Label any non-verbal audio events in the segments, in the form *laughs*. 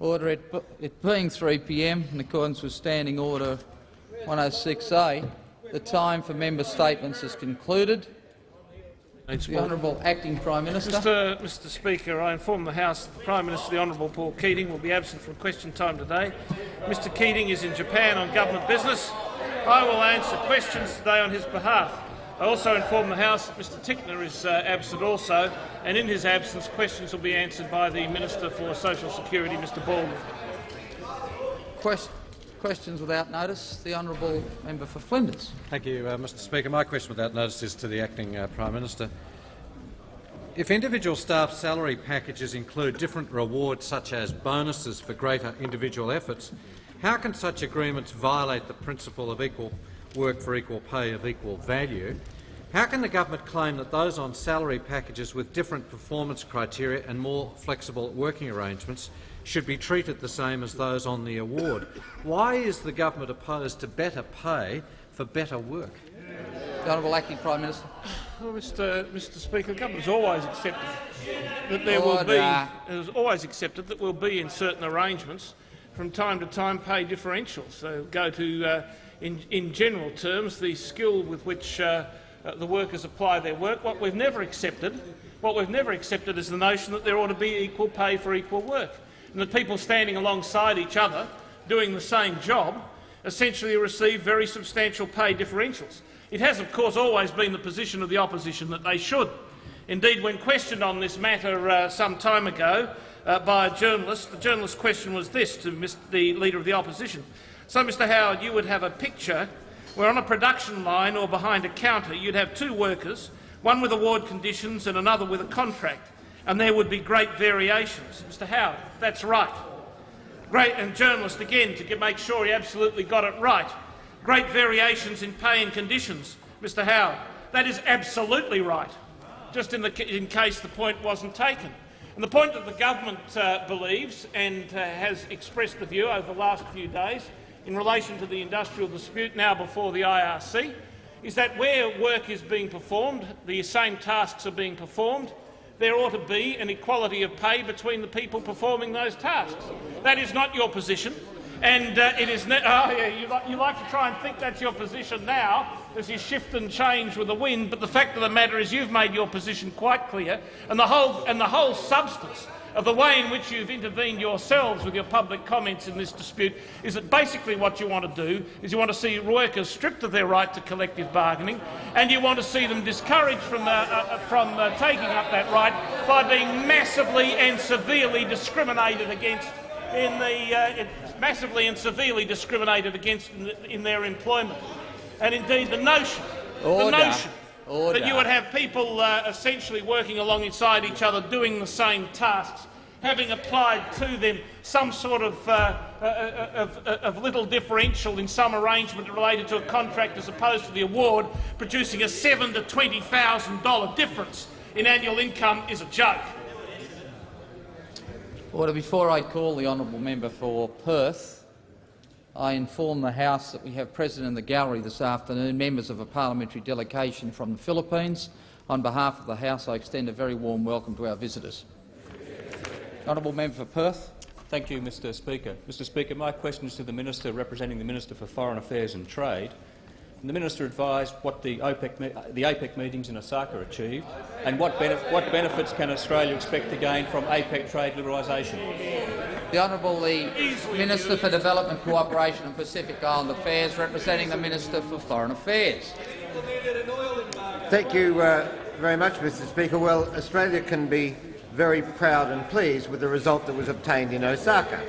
Order. It, it being 3 p.m. in accordance with Standing Order 106A, the time for member statements is concluded. The Honourable Acting Prime Minister. Mr. Mr Speaker, I inform the House that the Prime Minister, the Honourable Paul Keating, will be absent from question time today. Mr Keating is in Japan on government business. I will answer questions today on his behalf. I also inform the House that Mr Tickner is uh, absent also, and in his absence questions will be answered by the Minister for Social Security, Mr Baldwin. Quest questions without notice. The honourable member for Flinders. Thank you, uh, Mr Speaker. My question without notice is to the acting uh, Prime Minister. If individual staff salary packages include different rewards such as bonuses for greater individual efforts, how can such agreements violate the principle of equal work for equal pay of equal value, how can the government claim that those on salary packages with different performance criteria and more flexible working arrangements should be treated the same as those on the award? Why is the government opposed to better pay for better work? The Honourable Acting Prime Minister. Well, Mr. Mr. Speaker, the government has always accepted that there Order. will be has always accepted that will be in certain arrangements from time to time pay differentials. So go to uh, in, in general terms, the skill with which uh, uh, the workers apply their work. What we've never accepted, what we've never accepted is the notion that there ought to be equal pay for equal work, and that people standing alongside each other doing the same job essentially receive very substantial pay differentials. It has, of course, always been the position of the opposition that they should. Indeed, when questioned on this matter uh, some time ago uh, by a journalist, the journalist's question was this to the Leader of the Opposition. So, Mr Howard, you would have a picture where on a production line or behind a counter you'd have two workers, one with award conditions and another with a contract, and there would be great variations. Mr Howard, that's right. Great, and journalist again to make sure he absolutely got it right. Great variations in pay and conditions, Mr Howard. That is absolutely right, just in, the, in case the point wasn't taken. And the point that the government uh, believes and uh, has expressed the view over the last few days in relation to the industrial dispute now before the IRC is that where work is being performed, the same tasks are being performed, there ought to be an equality of pay between the people performing those tasks. That is not your position. And uh, it is oh yeah, you, like, you like to try and think that's your position now as you shift and change with the wind, but the fact of the matter is you've made your position quite clear, and the whole, and the whole substance of the way in which you've intervened yourselves with your public comments in this dispute is that basically what you want to do is you want to see workers stripped of their right to collective bargaining and you want to see them discouraged from, uh, uh, from uh, taking up that right by being massively and severely discriminated against in the uh, massively and severely discriminated against in, the, in their employment. And indeed the notion, Order. the notion Order. that you would have people uh, essentially working alongside each other doing the same tasks, having applied to them some sort of, uh, uh, of, uh, of, little differential in some arrangement related to a contract as opposed to the award, producing a seven to $20,000 difference in annual income is a joke. Order. Before I call the honourable member for Perth, I inform the House that we have present in the gallery this afternoon members of a parliamentary delegation from the Philippines. On behalf of the House, I extend a very warm welcome to our visitors. Honourable Member for Perth. Thank you, Mr Speaker. Mr Speaker, my question is to the Minister representing the Minister for Foreign Affairs and Trade. And The minister advised what the APEC, the APEC meetings in Osaka achieved and what, benef what benefits can Australia expect to gain from APEC trade liberalisation. The Honourable the Minister for Development Cooperation and Pacific Island Affairs, representing the Minister for Foreign Affairs. Thank you uh, very much, Mr Speaker. Well, Australia can be very proud and pleased with the result that was obtained in Osaka.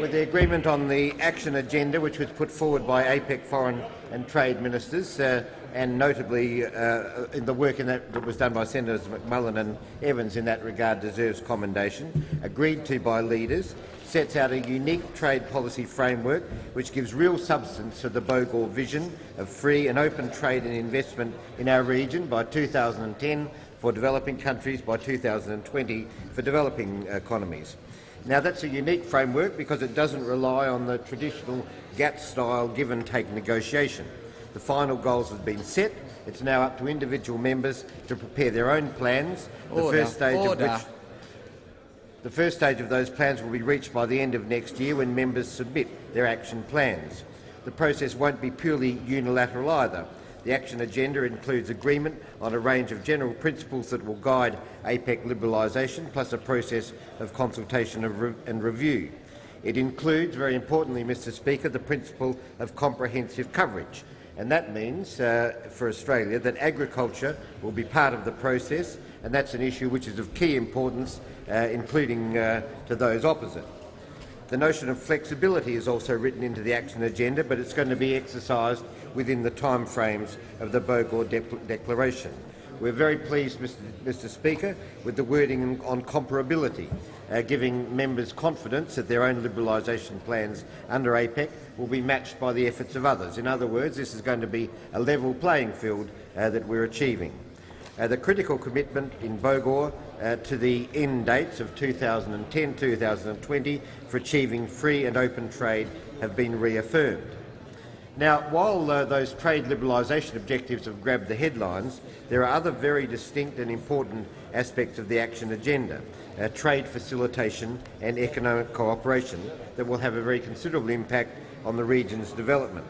With the agreement on the action agenda, which was put forward by APEC foreign and trade ministers, uh, and notably uh, in the work in that, that, was done by Senators McMullan and Evans in that regard deserves commendation, agreed to by leaders, sets out a unique trade policy framework which gives real substance to the Bogor vision of free and open trade and investment in our region by 2010 for developing countries, by 2020 for developing economies. Now, that's a unique framework because it doesn't rely on the traditional GATT-style give-and-take negotiation. The final goals have been set. It's now up to individual members to prepare their own plans, Order. the first stage Order. of which The first stage of those plans will be reached by the end of next year when members submit their action plans. The process won't be purely unilateral either. The action agenda includes agreement on a range of general principles that will guide APEC liberalisation, plus a process of consultation and review. It includes, very importantly, Mr Speaker, the principle of comprehensive coverage, and that means uh, for Australia that agriculture will be part of the process, and that's an issue which is of key importance, uh, including uh, to those opposite. The notion of flexibility is also written into the action agenda, but it's going to be exercised within the timeframes of the Bogor de Declaration. We're very pleased, Mr, Mr Speaker, with the wording on comparability, uh, giving members confidence that their own liberalisation plans under APEC will be matched by the efforts of others. In other words, this is going to be a level playing field uh, that we're achieving. Uh, the critical commitment in Bogor uh, to the end dates of 2010-2020 for achieving free and open trade have been reaffirmed. Now, while uh, those trade liberalisation objectives have grabbed the headlines, there are other very distinct and important aspects of the action agenda, uh, trade facilitation and economic cooperation, that will have a very considerable impact on the region's development.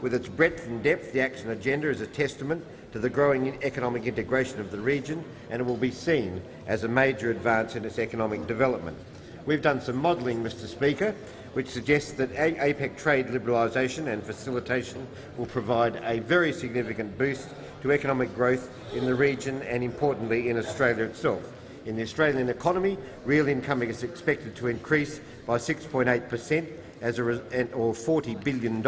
With its breadth and depth, the action agenda is a testament to the growing economic integration of the region and it will be seen as a major advance in its economic development. We've done some modelling, Mr Speaker, which suggests that APEC trade liberalisation and facilitation will provide a very significant boost to economic growth in the region and, importantly, in Australia itself. In the Australian economy, real income is expected to increase by 6.8 per cent or $40 billion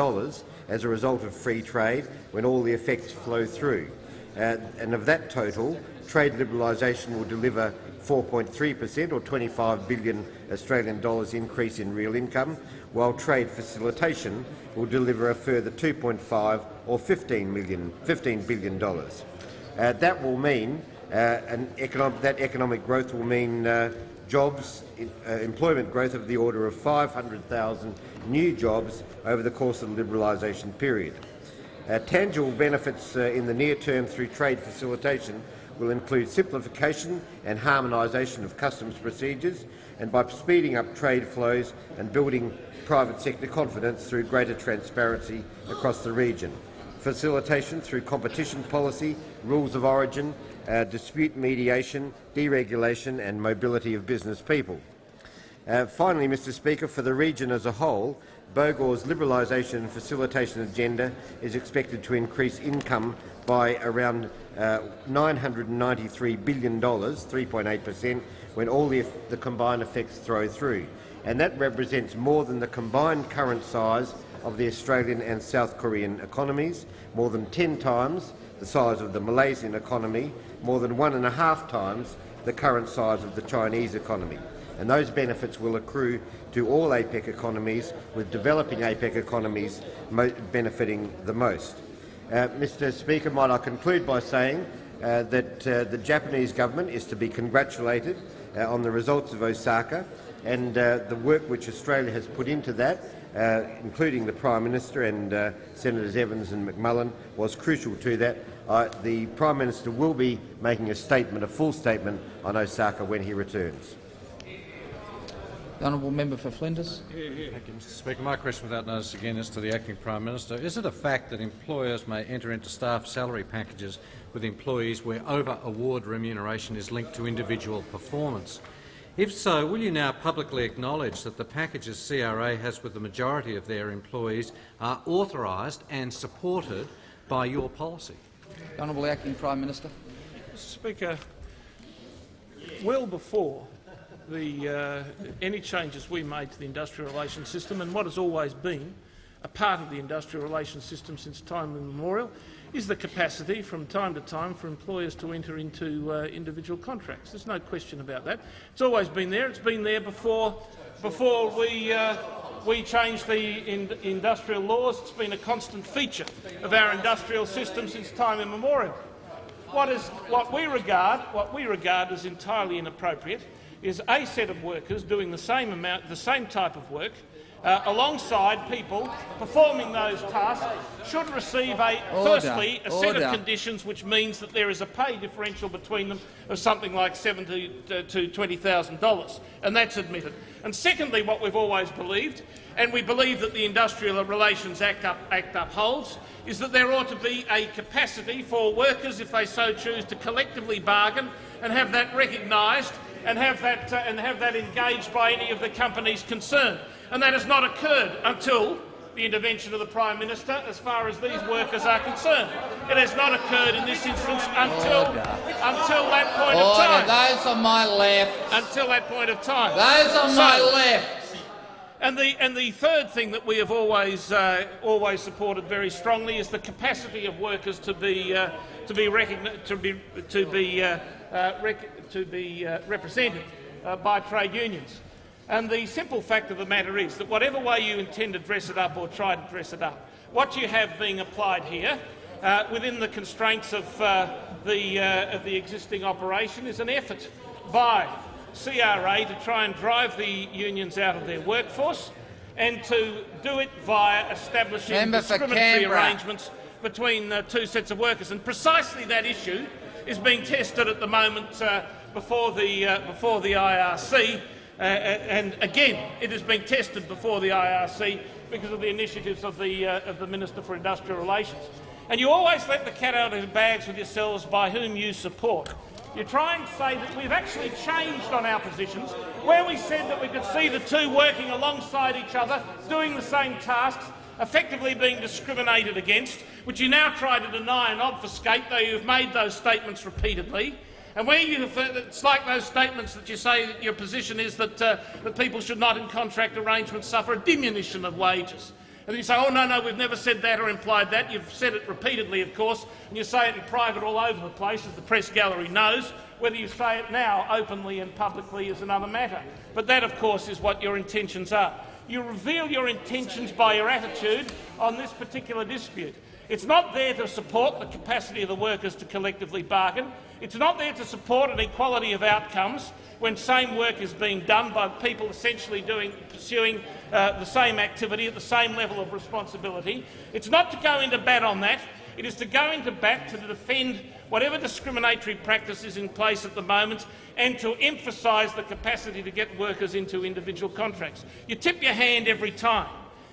as a result of free trade when all the effects flow through. Uh, and of that total, trade liberalisation will deliver 4.3 per cent or 25 billion Australian dollars increase in real income, while trade facilitation will deliver a further 2.5 or 15 million, 15 billion dollars. Uh, that will mean uh, economic, that economic growth will mean uh, jobs, uh, employment growth of the order of 500,000 new jobs over the course of the liberalisation period. Uh, tangible benefits uh, in the near term through trade facilitation will include simplification and harmonisation of customs procedures and by speeding up trade flows and building private sector confidence through greater transparency across the region. Facilitation through competition policy, rules of origin uh, dispute mediation, deregulation and mobility of business people. Uh, finally, Mr Speaker, for the region as a whole, Bogor's liberalisation and facilitation agenda is expected to increase income by around Uh, $993 billion, 3.8 per cent, when all the, the combined effects throw through. And that represents more than the combined current size of the Australian and South Korean economies, more than 10 times the size of the Malaysian economy, more than one and a half times the current size of the Chinese economy. And those benefits will accrue to all APEC economies, with developing APEC economies benefiting the most. Uh, Mr Speaker, might I conclude by saying uh, that uh, the Japanese government is to be congratulated on the results of Osaka and the work which Australia has put into that, including the Prime Minister and Senators Evans and McMullan, was crucial to that uh, the Prime Minister will be making a statement, a full statement on Osaka when he returns. The honourable member for Flinders. Thank you, Mr Speaker. My question without notice again is to the Acting Prime Minister. Is it a fact that employers may enter into staff salary packages with employees where over-award remuneration is linked to individual performance? If so, will you now publicly acknowledge that the packages CRA has with the majority of their employees are authorised and supported by your policy? The Honourable Acting Prime Minister. Mr Speaker, well before the, uh, any changes we made to the industrial relations system and what has always been a part of the industrial relations system since time immemorial is the capacity from time to time for employers to enter into uh, individual contracts. There's no question about that. It's always been there. It's been there before, before we uh, we changed the in industrial laws. It's been a constant feature of our industrial system since time immemorial. What, is, what, we regard, what we regard as entirely inappropriate is a set of workers doing the same, amount, the same type of work uh, alongside people performing those tasks should receive a Order. firstly a set Order. of conditions which means that there is a pay differential between them of something like seventy to to twenty thousand dollars, and that's admitted. And secondly, what we've always believed, and we believe that the Industrial Relations Act, up, Act upholds, is that there ought to be a capacity for workers, if they so choose, to collectively bargain and have that recognised and have that uh, and have that engaged by any of the companies concerned. And that has not occurred until the intervention of the Prime Minister as far as these workers are concerned. It has not occurred in this instance until, until that point of time. Those on my left. Until that point of time. Those on So- my left. and the, and the third thing that we have always, uh, always supported very strongly is the capacity of workers to be, uh, to be, to be, to be, uh, to be uh, represented uh, by trade unions. And the simple fact of the matter is that whatever way you intend to dress it up or try to dress it up, what you have being applied here uh, within the constraints of, uh, the, uh, of the existing operation is an effort by CRA to try and drive the unions out of their workforce and to do it via establishing Member discriminatory arrangements between uh, two sets of workers. And precisely that issue is being tested at the moment uh, before, the, uh, before the IRC. Uh, and again, it is being tested before the IRC because of the initiatives of the, uh, of the Minister for Industrial Relations. And you always let the cat out of the bags with yourselves by whom you support. You try and say that we've actually changed on our positions, where we said that we could see the two working alongside each other, doing the same tasks, effectively being discriminated against, which you now try to deny and obfuscate, though you've made those statements repeatedly. And where you have, it's like those statements that you say that your position is that, uh, that people should not in contract arrangements suffer a diminution of wages. And you say, oh, no, no, we've never said that or implied that. You've said it repeatedly, of course, and you say it in private all over the place, as the press gallery knows. Whether you say it now openly and publicly is another matter. But that, of course, is what your intentions are. You reveal your intentions by your attitude on this particular dispute. It's not there to support the capacity of the workers to collectively bargain. It's not there to support an equality of outcomes when same work is being done by people essentially doing, pursuing uh, the same activity at the same level of responsibility. It's not to go into bat on that. It is to go into bat to defend whatever discriminatory practice is in place at the moment and to emphasise the capacity to get workers into individual contracts. You tip your hand every time.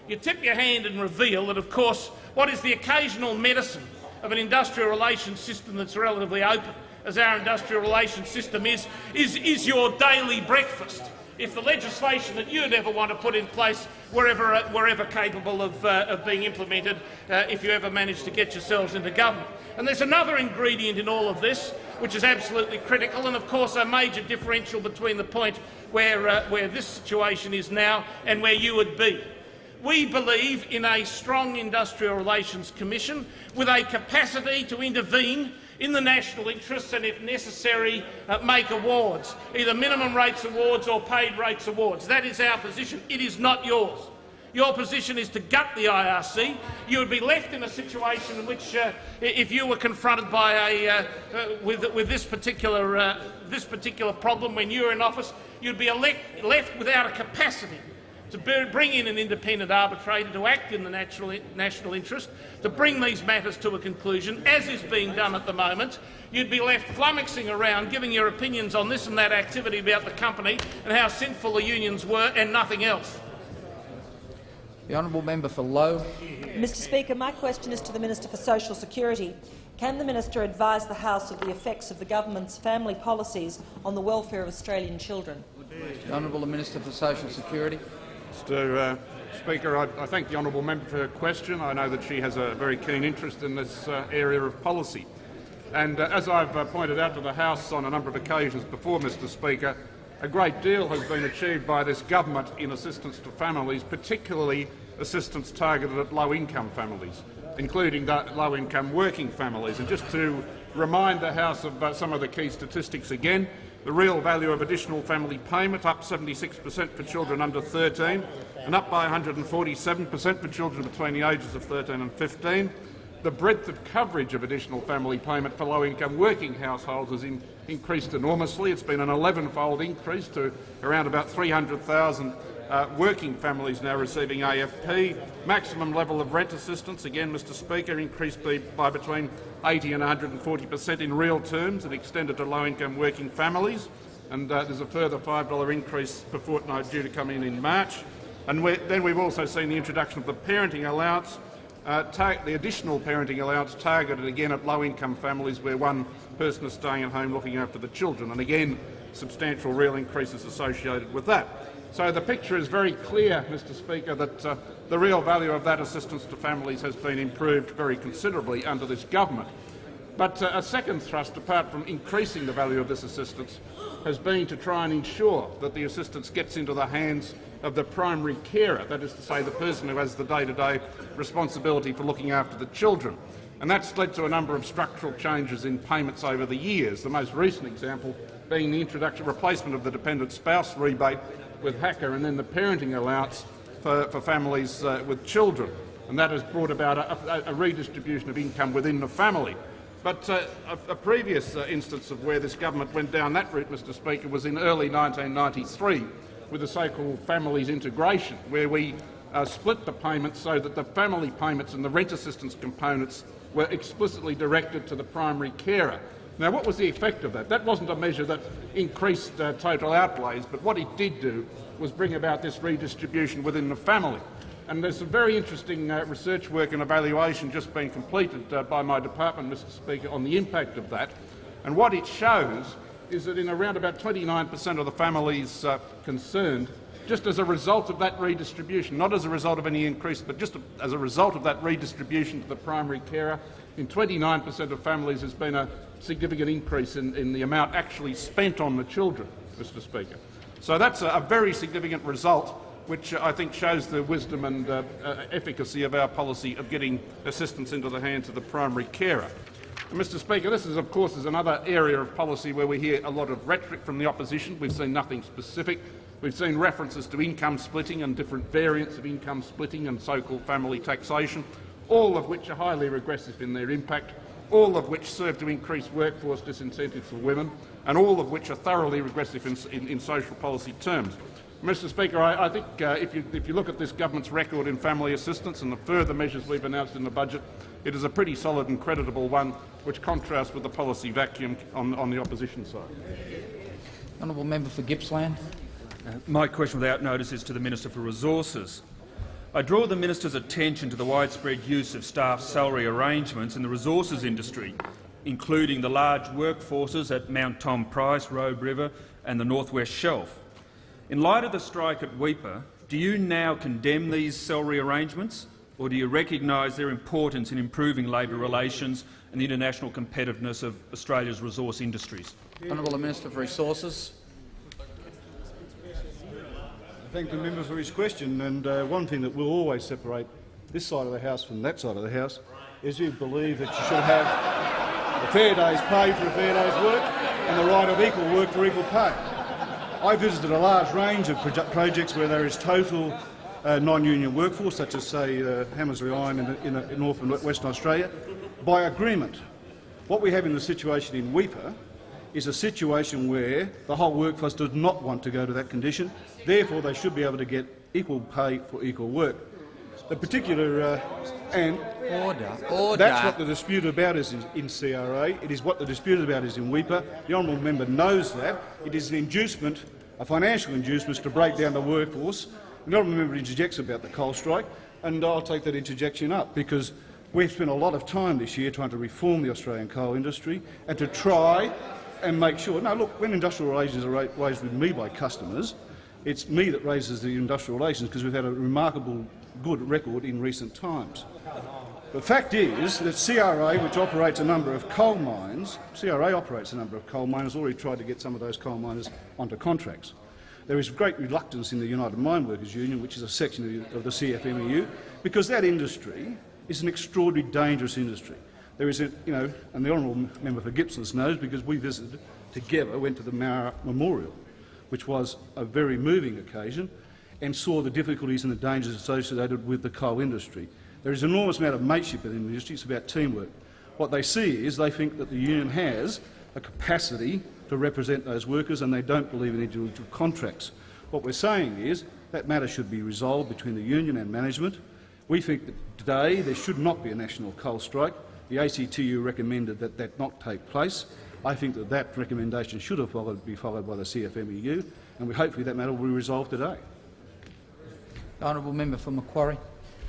You tip your hand and reveal that, of course, what is the occasional medicine of an industrial relations system that's relatively open, as our industrial relations system is, is, is your daily breakfast. If the legislation that you'd ever want to put in place were ever, uh, were ever capable of, uh, of being implemented, uh, if you ever managed to get yourselves into government. And there's another ingredient in all of this, which is absolutely critical, and of course a major differential between the point where, uh, where this situation is now and where you would be. We believe in a strong Industrial Relations Commission with a capacity to intervene in the national interests and, if necessary, uh, make awards, either minimum rates awards or paid rates awards. That is our position. It is not yours. Your position is to gut the IRC. You would be left in a situation in which, uh, if you were confronted by a, uh, uh, with, with this, particular, uh, this particular problem when you were in office, you'd be left without a capacity to bring in an independent arbitrator to act in the national, national interest, to bring these matters to a conclusion, as is being done at the moment. You'd be left flummoxing around, giving your opinions on this and that activity about the company and how sinful the unions were and nothing else. The honourable member for Lowe. Mr Speaker, my question is to the Minister for Social Security. Can the minister advise the House of the effects of the government's family policies on the welfare of Australian children? The honourable Minister for Social Security. Mr uh, Speaker, I, I thank the honourable member for her question. I know that she has a very keen interest in this uh, area of policy. And uh, as I've uh, pointed out to the House on a number of occasions before, Mr Speaker, a great deal has been achieved by this government in assistance to families, particularly assistance targeted at low-income families, including low-income working families. And just to remind the House of uh, some of the key statistics again, the real value of additional family payment up 76 per cent for children under 13 and up by 147 per cent for children between the ages of 13 and 15. The breadth of coverage of additional family payment for low-income working households has in, increased enormously. It's been an 11-fold increase to around about 300,000 uh, working families now receiving AFP. Maximum level of rent assistance, again, Mr Speaker, increased by, by between 80 and 140 per cent in real terms and extended to low-income working families. And uh, there's a further $5 increase per fortnight due to come in in March. And then we've also seen the introduction of the parenting allowance, uh, the additional parenting allowance targeted again at low-income families where one person is staying at home looking after the children. And again, substantial real increases associated with that. So the picture is very clear, Mr Speaker, that uh, the real value of that assistance to families has been improved very considerably under this government. But uh, a second thrust, apart from increasing the value of this assistance, has been to try and ensure that the assistance gets into the hands of the primary carer, that is to say the person who has the day-to-day -day responsibility for looking after the children. And that's led to a number of structural changes in payments over the years, the most recent example being the introduction replacement of the dependent spouse rebate with HACCA and then the parenting allowance for, for families uh, with children. And that has brought about a, a, redistribution of income within the family. But uh, a, a, previous uh, instance of where this government went down that route, Mr Speaker, was in early 1993 with the so-called families integration, where we uh, split the payments so that the family payments and the rent assistance components were explicitly directed to the primary carer. Now, what was the effect of that? That wasn't a measure that increased uh, total outlays, but what it did do was bring about this redistribution within the family. And there's some very interesting uh, research work and evaluation just being completed uh, by my department, Mr Speaker, on the impact of that. And what it shows is that in around about 29 per cent of the families uh, concerned, just as a result of that redistribution, not as a result of any increase, but just as a result of that redistribution to the primary carer, in 29 per cent of families there's been a significant increase in, in, the amount actually spent on the children, Mr Speaker. So that's a, a very significant result which I think shows the wisdom and uh, uh, efficacy of our policy of getting assistance into the hands of the primary carer. And Mr Speaker, this is of course is another area of policy where we hear a lot of rhetoric from the opposition. We've seen nothing specific. We've seen references to income splitting and different variants of income splitting and so-called family taxation, all of which are highly regressive in their impact all of which serve to increase workforce disincentives for women, and all of which are thoroughly regressive in, in, in social policy terms. Mr Speaker, I, I think uh, if, you, if, you, look at this government's record in family assistance and the further measures we've announced in the budget, it is a pretty solid and creditable one, which contrasts with the policy vacuum on, on the opposition side. Honourable member for Gippsland. Uh, my question without notice is to the Minister for Resources. I draw the minister's attention to the widespread use of staff salary arrangements in the resources industry, including the large workforces at Mount Tom Price, Robe River and the North West Shelf. In light of the strike at Weipa, do you now condemn these salary arrangements, or do you recognise their importance in improving labour relations and the international competitiveness of Australia's resource industries? Honourable Minister for Resources thank the member for his question. And uh, one thing that will always separate this side of the House from that side of the House is you believe that you should have a fair day's pay for a fair day's work and the right of equal work for equal pay. I visited a large range of projects where there is total uh, non-union workforce, such as, say, uh, Hamersley Iron in, in, in North and Western Australia, by agreement. What we have in the situation in Weipa is a situation where the whole workforce does not want to go to that condition. Therefore, they should be able to get equal pay for equal work. The particular uh, and order, order. That's what the dispute about is in, in, CRA. It is what the dispute about is in Weipa. The honourable member knows that. It is an inducement, a financial inducement to break down the workforce. The honourable member interjects about the coal strike, and I'll take that interjection up because we've spent a lot of time this year trying to reform the Australian coal industry and to try and make sure. Now, look, when industrial relations are raised with me by customers, it's me that raises the industrial relations because we've had a remarkable good record in recent times. The fact is that CRA, which operates a number of coal mines, CRA operates a number of coal miners, already tried to get some of those coal miners onto contracts. There is great reluctance in the United Mine Workers Union, which is a section of the CFMEU, because that industry is an extraordinarily dangerous industry. There is a, you know, and the honourable member for Gippsland knows because we visited together, went to the Moura Memorial, which was a very moving occasion, and saw the difficulties and the dangers associated with the coal industry. There is an enormous amount of mateship in the industry. It's about teamwork. What they see is they think that the union has a capacity to represent those workers and they don't believe in individual contracts. What we're saying is That matter should be resolved between the union and management. We think that today there should not be a national coal strike. The ACTU recommended that that not take place. I think that that recommendation should have followed, be followed by the CFMEU, and we hopefully that matter will be resolved today. The honourable member for Macquarie.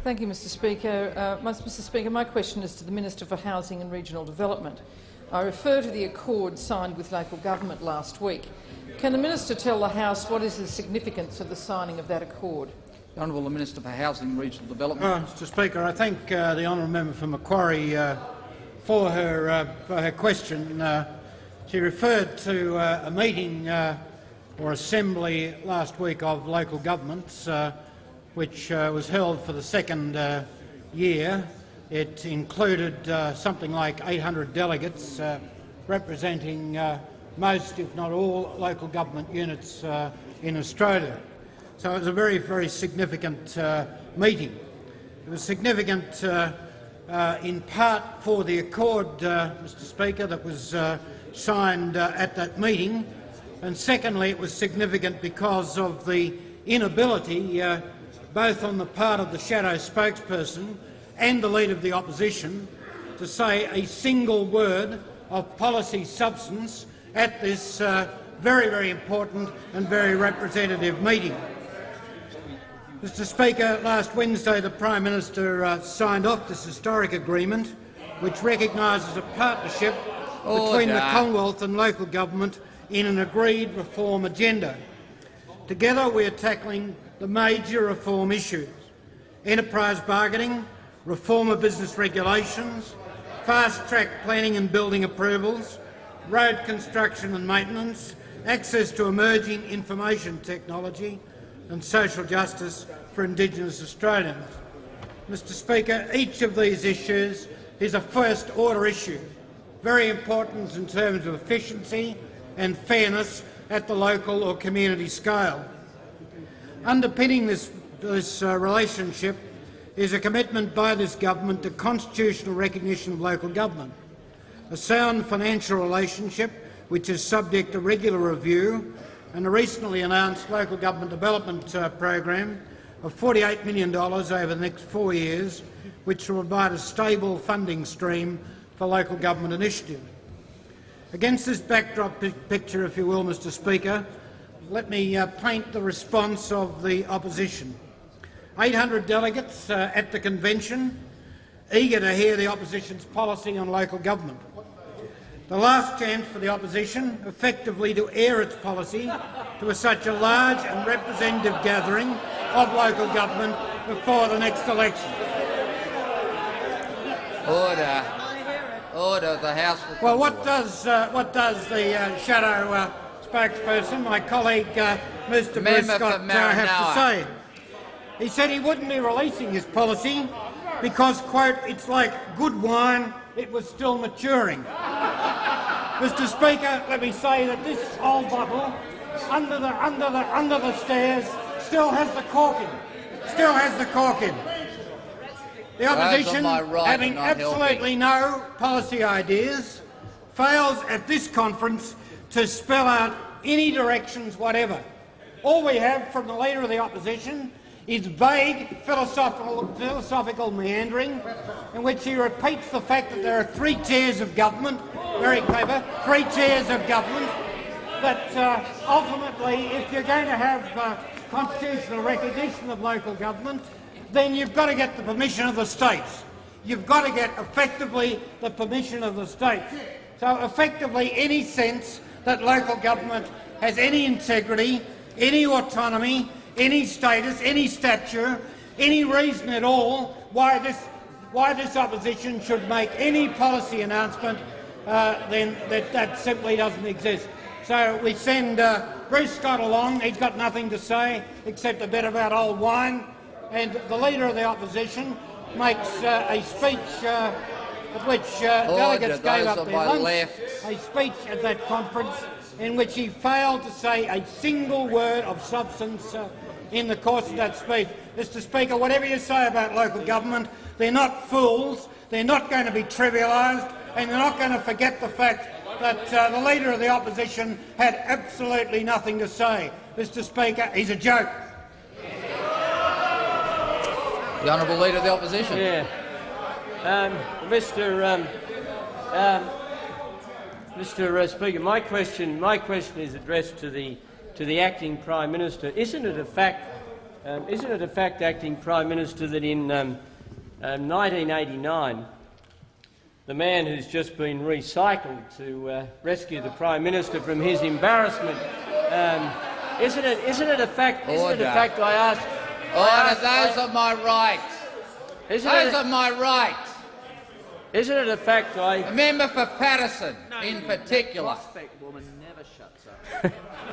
Thank you, Mr Speaker. Uh, Mr Speaker, my question is to the Minister for Housing and Regional Development. I refer to the accord signed with local government last week. Can the minister tell the House what is the significance of the signing of that accord? The Honourable Minister for Housing and Regional Development. Uh, Mr Speaker, I thank uh, the honourable member for Macquarie uh, for, her, uh, for her question. Uh, she referred to uh, a meeting or assembly last week of local governments which was held for the second year it included something like 800 delegates representing most, if not all, local government units in Australia. So it was a very, very significant uh, meeting. It was significant uh, in part for the accord, Mr Speaker, that was signed at that meeting, and secondly it was significant because of the inability, both on the part of the shadow spokesperson and the Leader of the Opposition to say a single word of policy substance at this uh, very, very important and very representative meeting. Mr Speaker, last Wednesday the Prime Minister uh, signed off this historic agreement which recognises a partnership Order. between the Commonwealth and local government in an agreed reform agenda. Together we are tackling the major reform issues enterprise bargaining, reform of business regulations, fast-track planning and building approvals, road construction and maintenance, access to emerging information technology and social justice for Indigenous Australians. Mr Speaker, each of these issues is a first-order issue, very important in terms of efficiency and fairness at the local or community scale. Underpinning this, this uh, relationship is a commitment by this government to constitutional recognition of local government, a sound financial relationship which is subject to regular review, and a recently announced local government development uh, program of $48 million over the next four years, which will provide a stable funding stream for local government initiatives. Against this backdrop picture, if you will, Mr Speaker, let me uh, paint the response of the opposition. 800 delegates uh, at the convention, eager to hear the opposition's policy on local government. The last chance for the opposition effectively to air its policy to a, such a large and representative gathering of local government before the next election. Order. Order. The House Well, what does, uh, what does the uh, shadow uh, spokesperson, my colleague uh, Mr Bruce Scott, uh, have to say? He said he wouldn't be releasing his policy because, quote, it's like good wine, it was still maturing. Mr Speaker, let me say that this old bottle, under the, under the, under the stairs, still has the cork in. Still has the cork in. The opposition, right having absolutely no policy ideas, fails at this conference to spell out any directions whatever. All we have from the Leader of the Opposition is vague philosophical, philosophical meandering in which he repeats the fact that there are three tiers of government, very clever, three tiers of government, that uh, ultimately, if you're going to have uh, constitutional recognition of local government, then you've got to get the permission of the states. You've got to get effectively the permission of the states. So effectively any sense that local government has any integrity, any autonomy, any status, any stature, any reason at all why this, why this opposition should make any policy announcement, uh, then that, that simply doesn't exist. So we send uh, Bruce Scott along. He's got nothing to say except a bit about old wine. And the Leader of the Opposition makes uh, a speech uh, at which uh, delegates gave up their lunch, left. a speech at that conference in which he failed to say a single word of substance uh, in the course of that speech. Mr Speaker, whatever you say about local government, they're not fools, they're not going to be trivialised, and they're not going to forget the fact that uh, the Leader of the Opposition had absolutely nothing to say. Mr Speaker, he's a joke. The Honourable Leader of the Opposition. Yeah. Um, Mr. Um, um, Mr. Uh, Speaker, my question, my question is addressed to the to the acting Prime Minister. Isn't it a fact? Um, isn't it a fact, acting Prime Minister, that in um, 1989 the man who's just been recycled to uh, rescue the Prime Minister from his embarrassment. Um, isn't it? Isn't it a fact? Isn't Order. it a fact? I ask. Order. Those are my rights. Isn't Those it, are my rights. isn't it a fact? I. The member for Paterson, in particular.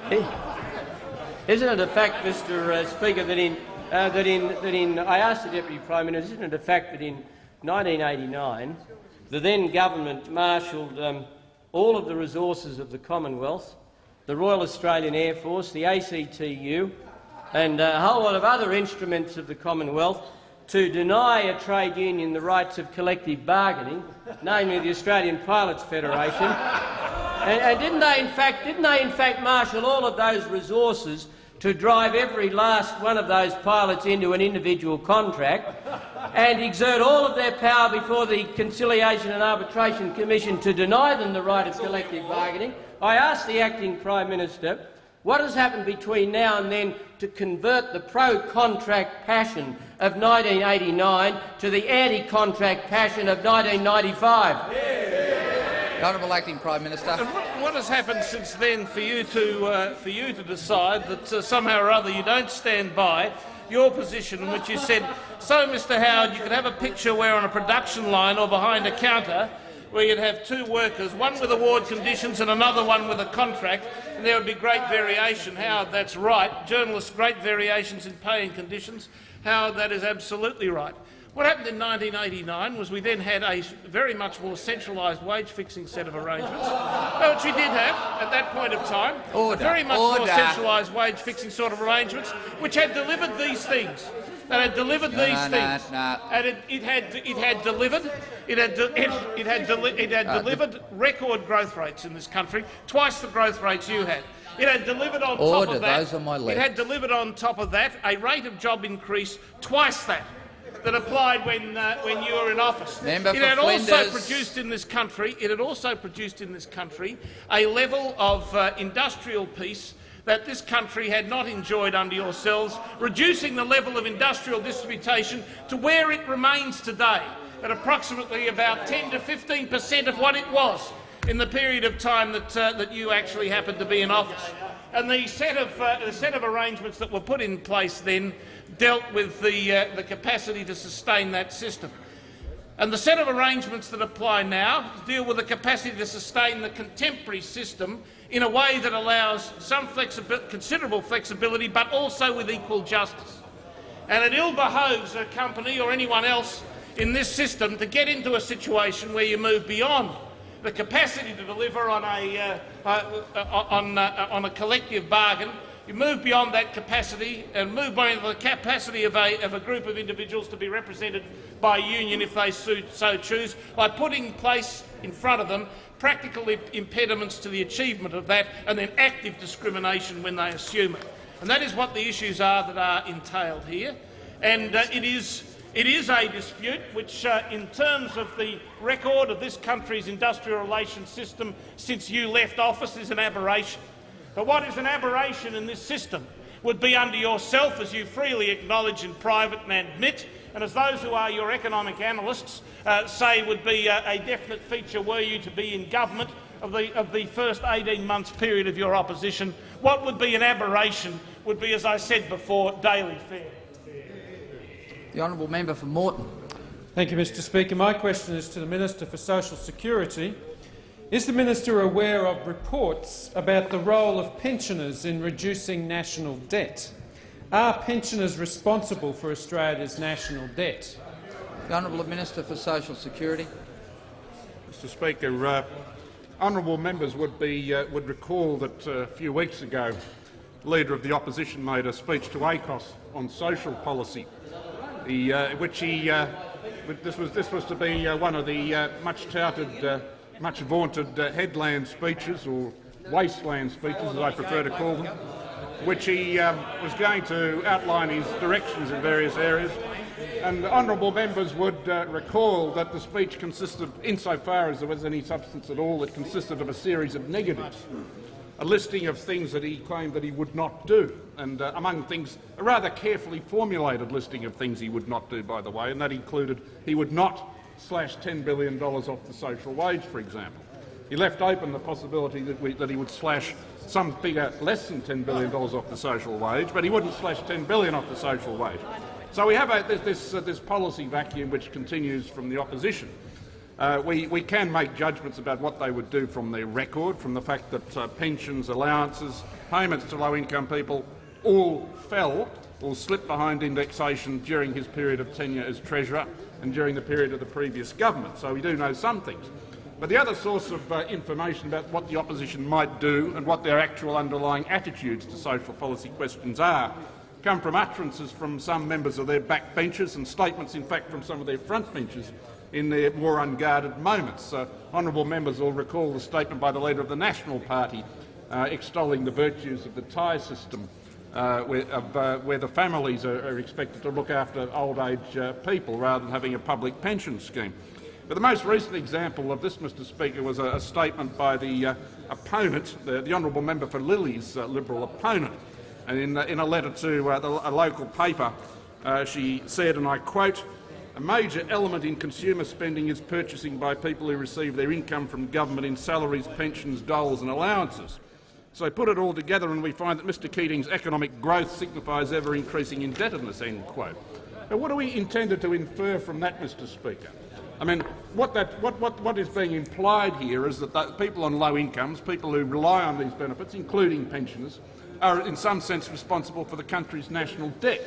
Isn't it a fact, Mr. Uh, Speaker, that in uh, that in that in I asked the Deputy Prime Minister, isn't it a fact that in 1989 the then government marshalled um, all of the resources of the Commonwealth, the Royal Australian Air Force, the ACTU, and a whole lot of other instruments of the Commonwealth to deny a trade union the rights of collective bargaining, namely the Australian Pilots Federation. And, and didn't they, in fact, didn't they, in fact, marshal all of those resources to drive every last one of those pilots into an individual contract and exert all of their power before the Conciliation and Arbitration Commission to deny them the right of collective bargaining? I asked the acting Prime Minister what has happened between now and then to convert the pro-contract passion of 1989 to the anti-contract passion of 1995? The Honourable Acting Prime Minister. And what, what has happened since then for you to uh, for you to decide that uh, somehow or other you don't stand by your position in which you said, so Mr Howard, you could have a picture where on a production line or behind a counter where you'd have two workers, one with award conditions and another one with a contract, and there would be great variation. Howard, that's right. Journalists, great variations in pay and conditions. Howard, that is absolutely right. What happened in 1989 was we then had a very much more centralised wage-fixing set of arrangements, which we did have at that point of time. Order, very much order. more centralised wage-fixing sort of arrangements, which had delivered these things. That had delivered No, these no, things, no. and it, it had it had delivered it had de- it, it had deli- it had Uh, delivered record growth rates in this country, twice the growth rates you had. It had delivered on top Order, of that. those are my it had delivered on top of that a rate of job increase twice that that applied when uh, when you were in office. Member it had also produced in this country. It had also produced in this country a level of uh, industrial peace that this country had not enjoyed under yourselves, reducing the level of industrial disputation to where it remains today, at approximately about 10 to 15 per cent of what it was in the period of time that, uh, that you actually happened to be in office. And the set, of, uh, the set of arrangements that were put in place then dealt with the, uh, the capacity to sustain that system. And the set of arrangements that apply now deal with the capacity to sustain the contemporary system in a way that allows some flexibi considerable flexibility, but also with equal justice. And it ill behoves a company or anyone else in this system to get into a situation where you move beyond the capacity to deliver on a, uh, uh, uh, on, uh, on a collective bargain. You move beyond that capacity and move beyond the capacity of a, of a group of individuals to be represented by a union if they so choose, by putting place in front of them practical impediments to the achievement of that and then active discrimination when they assume it. And that is what the issues are that are entailed here. And uh, it, is, it is a dispute which, uh, in terms of the record of this country's industrial relations system since you left office, is an aberration. But what is an aberration in this system would be under yourself, as you freely acknowledge in private and admit, and as those who are your economic analysts uh, say would be a, a definite feature were you to be in government of the, of the first 18 months period of your opposition, what would be an aberration would be, as I said before, daily fare. The honourable member for Moreton. Thank you, Mr Speaker. My question is to the Minister for Social Security. Is the minister aware of reports about the role of pensioners in reducing national debt? Are pensioners responsible for Australia's national debt? The honourable Minister for Social Security. Mr Speaker, uh, honourable members would, be, uh, would recall that uh, a few weeks ago the Leader of the Opposition made a speech to ACOSS on social policy, the, uh, which he, uh, this, was, this was to be uh, one of the uh, much touted, uh, much vaunted uh, headland speeches, or wasteland speeches as I prefer to call them, which he um, was going to outline his directions in various areas. And honourable members would uh, recall that the speech consisted, insofar as there was any substance at all, it consisted of a series of negatives, a listing of things that he claimed that he would not do, and uh, among things, a rather carefully formulated listing of things he would not do, by the way, and that included he would not slash $10 billion off the social wage, for example. He left open the possibility that, we, that he would slash some figure less than $10 billion off the social wage, but he wouldn't slash 10 billion off the social wage. So we have a, this, this, uh, this, policy vacuum which continues from the opposition. Uh, we, we, can make judgments about what they would do from their record, from the fact that uh, pensions, allowances, payments to low-income people all fell or slipped behind indexation during his period of tenure as Treasurer and during the period of the previous government. So we do know some things. But the other source of uh, information about what the opposition might do and what their actual underlying attitudes to social policy questions are come from utterances from some members of their backbenchers and statements, in fact, from some of their frontbenchers in their more unguarded moments. Uh, honourable members will recall the statement by the leader of the National Party uh, extolling the virtues of the tie system, uh, where, uh, where, the families are, are, expected to look after old age uh, people rather than having a public pension scheme. But the most recent example of this, Mr Speaker, was a, a statement by the uh, opponent, the, the, honourable member for Lilley's uh, Liberal opponent. And in, in a letter to uh, the, a local paper, uh, she said, and I quote, a major element in consumer spending is purchasing by people who receive their income from government in salaries, pensions, doles and allowances. So put it all together and we find that Mr Keating's economic growth signifies ever-increasing indebtedness." End quote. Now, what are we intended to infer from that, Mr Speaker? I mean, what, that, what, what, what is being implied here is that the people on low incomes, people who rely on these benefits, including pensioners, are in some sense responsible for the country's national debt.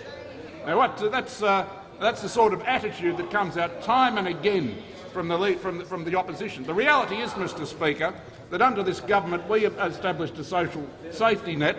Now, what, that's, uh, that's the sort of attitude that comes out time and again from the, from, the, from the opposition. The reality is, Mr Speaker, that under this government we have established a social safety net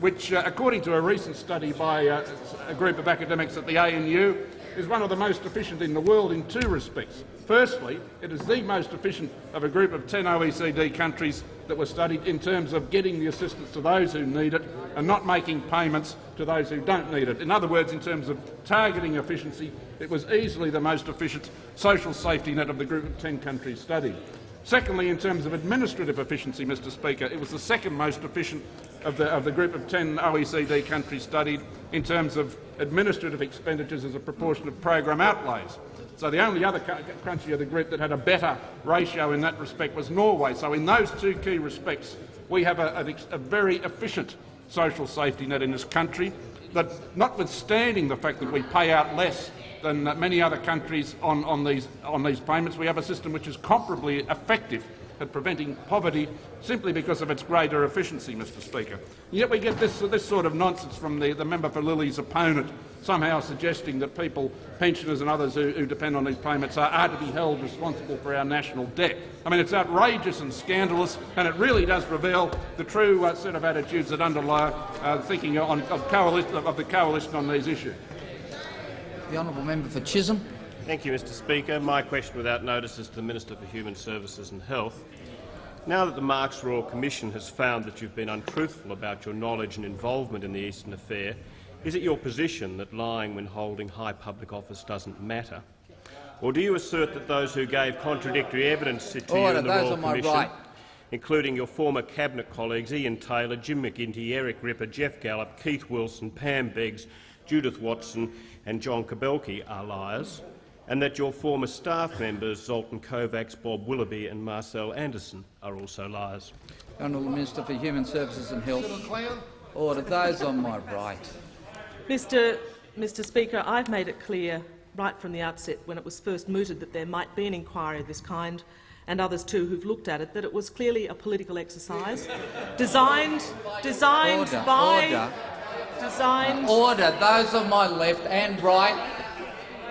which, uh, according to a recent study by uh, a group of academics at the ANU, is one of the most efficient in the world in two respects. Firstly, it is the most efficient of a group of 10 OECD countries that were studied in terms of getting the assistance to those who need it and not making payments to those who don't need it. In other words, in terms of targeting efficiency, it was easily the most efficient social safety net of the group of 10 countries studied. Secondly, in terms of administrative efficiency, Mr Speaker, it was the second most efficient of the, of the group of 10 OECD countries studied in terms of administrative expenditures as a proportion of program outlays. So the only other country of the group that had a better ratio in that respect was Norway. So in those two key respects, we have a, a, a very efficient social safety net in this country that, notwithstanding the fact that we pay out less than many other countries on, on, these, on these payments, we have a system which is comparably effective at preventing poverty simply because of its greater efficiency, Mr Speaker. And yet we get this, this sort of nonsense from the, the member for Lilley's opponent, somehow suggesting that people, pensioners and others who, who depend on these payments are, are, to be held responsible for our national debt. I mean, it's outrageous and scandalous, and it really does reveal the true uh, set of attitudes that underlie uh, thinking on, of, coalition, of the coalition on these issues. The honourable member for Chisholm. Thank you, Mr Speaker. My question without notice is to the Minister for Human Services and Health. Now that the Marks Royal Commission has found that you've been untruthful about your knowledge and involvement in the Easton Affair, is it your position that lying when holding high public office doesn't matter? Or do you assert that those who gave contradictory evidence to Order, you in the Royal Commission, right. including your former cabinet colleagues Ian Taylor, Jim McGinty, Eric Ripper, Geoff Gallop, Keith Wilson, Pam Beggs, Judith Watson and John Kabelke are liars? and that your former staff members, Zoltan Kovacs, Bob Willoughby and Marcel Anderson, are also liars. Honourable Minister for Human Services and Health. Order. Those on my right. Mr Mr Speaker, I've made it clear right from the outset when it was first mooted that there might be an inquiry of this kind and others too who've looked at it, that it was clearly a political exercise *laughs* designed, designed order, by... Order. Designed... Order. Those on my left and right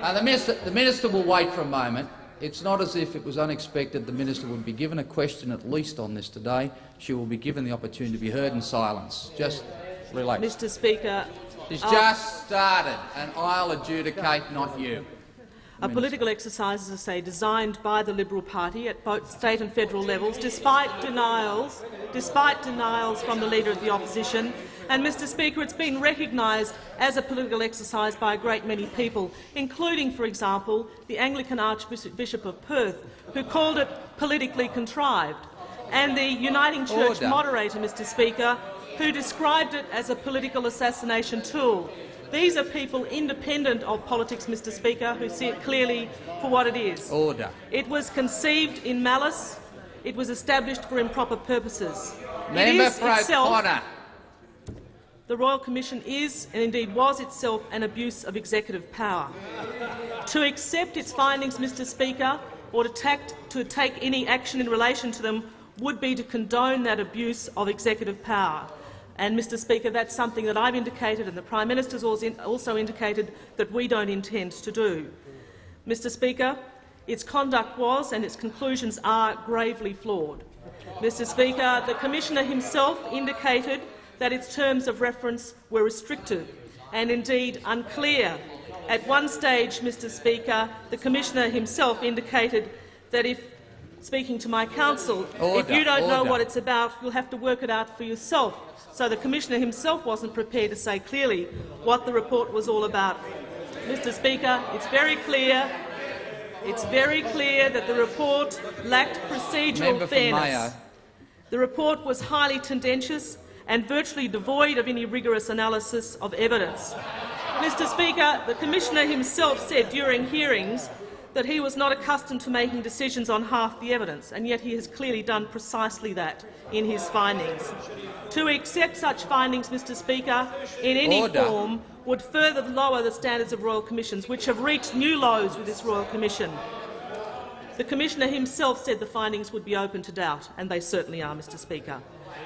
uh, the, minister, the minister will wait for a moment. It's not as if it was unexpected the minister would be given a question at least on this today. She will be given the opportunity to be heard in silence. Just relax. Mr Speaker, She's just started, and I'll adjudicate, not you. a political exercise, as I say, designed by the Liberal Party at both state and federal levels, despite denials, despite denials from the Leader of the Opposition. And, Mr Speaker, it's been recognised as a political exercise by a great many people, including, for example, the Anglican Archbishop of Perth, who called it politically contrived, and the Uniting Church Order. moderator, Mr Speaker, who described it as a political assassination tool. These are people independent of politics, Mr Speaker, who see it clearly for what it is. Order. It was conceived in malice. It was established for improper purposes. it Member is for itself, the Royal Commission is, and indeed was itself, an abuse of executive power. To accept its findings, Mr Speaker, or to, tact, to take any action in relation to them would be to condone that abuse of executive power. And, Mr Speaker, that's something that I've indicated and the Prime Minister has also indicated that we don't intend to do. Mr Speaker, its conduct was and its conclusions are gravely flawed. Mr Speaker, the Commissioner himself indicated that its terms of reference were restrictive and indeed unclear. At one stage, Mr Speaker, the Commissioner himself indicated that if speaking to my counsel, if you don't know what it's about, you'll have to work it out for yourself. So the Commissioner himself wasn't prepared to say clearly what the report was all about. Mr Speaker, it's very clear it's very clear that the report lacked procedural fairness. The report was highly tendentious and virtually devoid of any rigorous analysis of evidence. Mr Speaker, the Commissioner himself said during hearings that he was not accustomed to making decisions on half the evidence, and yet he has clearly done precisely that in his findings. To accept such findings, Mr Speaker, in any Order. form would further lower the standards of royal commissions, which have reached new lows with this royal commission. The Commissioner himself said the findings would be open to doubt, and they certainly are, Mr Speaker.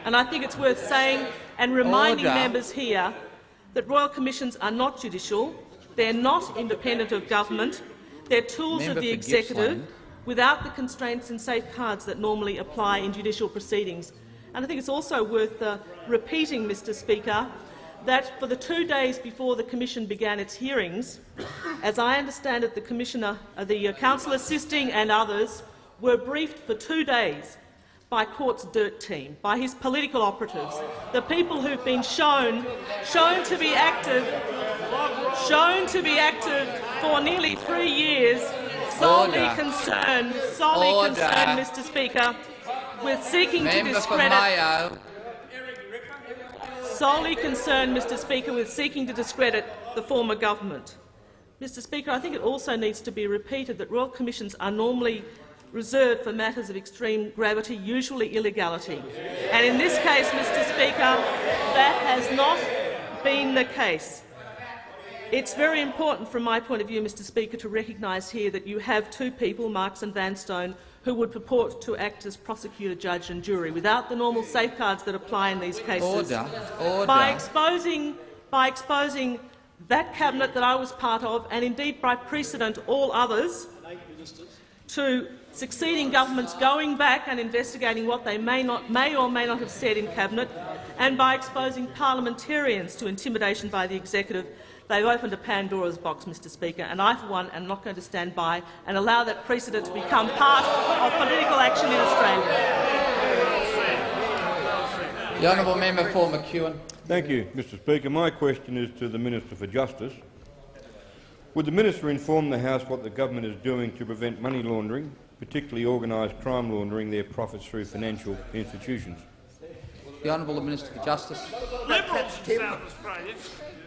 And I think it's worth saying and reminding Order. members here that royal commissions are not judicial, they're not independent of government, they're tools Member of the executive without the constraints and safeguards that normally apply in judicial proceedings. And I think it's also worth uh, repeating, Mr Speaker, that for the two days before the Commission began its hearings, as I understand it, the Commissioner, uh, the uh, Counsel assisting and others were briefed for two days by Court's dirt team, by his political operatives, the people who've been shown, shown to be active, shown to be active for nearly three years, solely Order. concerned, solely Order. concerned, Mr Speaker, with seeking to Member for discredit uh, solely concerned, Mr Speaker, with seeking to discredit the former government. Mr Speaker, I think it also needs to be repeated that royal commissions are normally reserved for matters of extreme gravity, usually illegality. And in this case, Mr Speaker, that has not been the case. It's very important from my point of view, Mr Speaker, to recognise here that you have two people, Marks and Vanstone, who would purport to act as prosecutor, judge and jury without the normal safeguards that apply in these cases. Order. Order. By exposing, by exposing that cabinet that I was part of, and indeed by precedent all others, to succeeding governments going back and investigating what they may, not, may or may not have said in cabinet, and by exposing parliamentarians to intimidation by the executive, they've opened a Pandora's box, Mr Speaker, and I, for one, am not going to stand by and allow that precedent to become part of political action in Australia. The honourable member for McEwen. Thank you, Mr Speaker. My question is to the Minister for Justice. Would the minister inform the House what the government is doing to prevent money laundering, particularly organised crime laundering their profits through financial institutions? The honourable Minister for Justice. Liberals in South Australia.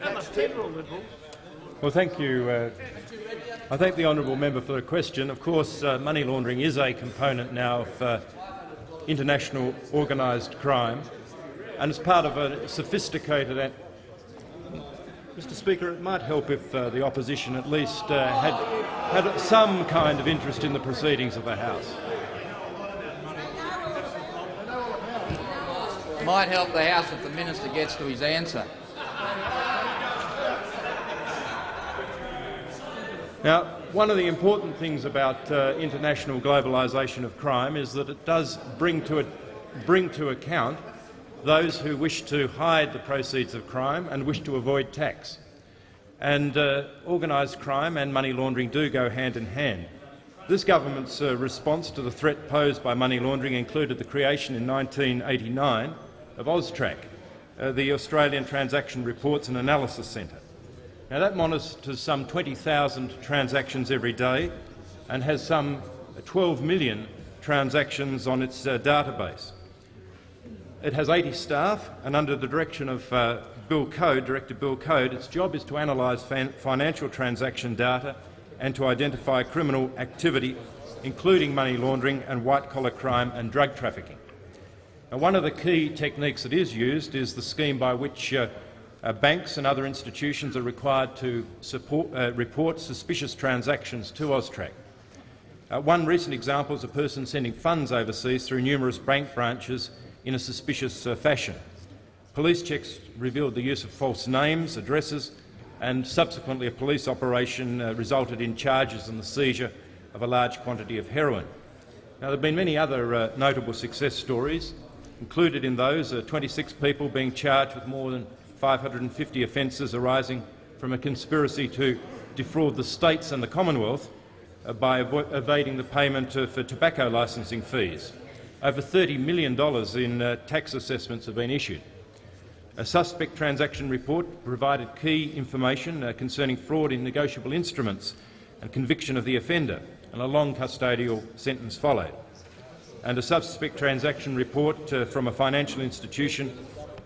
That must be liberal. Well, thank you. Uh, I thank the honourable member for the question. Of course, uh, money laundering is a component now of uh, international organised crime, and it's part of a sophisticated. Mr. Speaker, it might help if uh, the opposition at least uh, had had some kind of interest in the proceedings of the House. It Might help the House if the minister gets to his answer. Now, one of the important things about uh, international globalisation of crime is that it does bring to, it, bring to account those who wish to hide the proceeds of crime and wish to avoid tax. and uh, organised crime and money laundering do go hand in hand. This government's uh, response to the threat posed by money laundering included the creation in 1989 of AUSTRAC, uh, the Australian Transaction Reports and Analysis Centre. Now, that monitors some 20,000 transactions every day and has some 12 million transactions on its uh, database. It has 80 staff, and under the direction of uh, Bill Coad, Director Bill Coad, its job is to analyse financial transaction data and to identify criminal activity, including money laundering and white-collar crime and drug trafficking. Now, one of the key techniques that is used is the scheme by which uh, uh, banks and other institutions are required to support, uh, report suspicious transactions to AUSTRAC. Uh, one recent example is a person sending funds overseas through numerous bank branches in a suspicious uh, fashion. Police checks revealed the use of false names, addresses and subsequently a police operation uh, resulted in charges and the seizure of a large quantity of heroin. Now, there have been many other uh, notable success stories. Included in those are 26 people being charged with more than 550 offences arising from a conspiracy to defraud the states and the Commonwealth uh, by evading the payment uh, for tobacco licensing fees. Over $30 million in uh, tax assessments have been issued. A suspect transaction report provided key information uh, concerning fraud in negotiable instruments and conviction of the offender, and a long custodial sentence followed. And a suspect transaction report uh, from a financial institution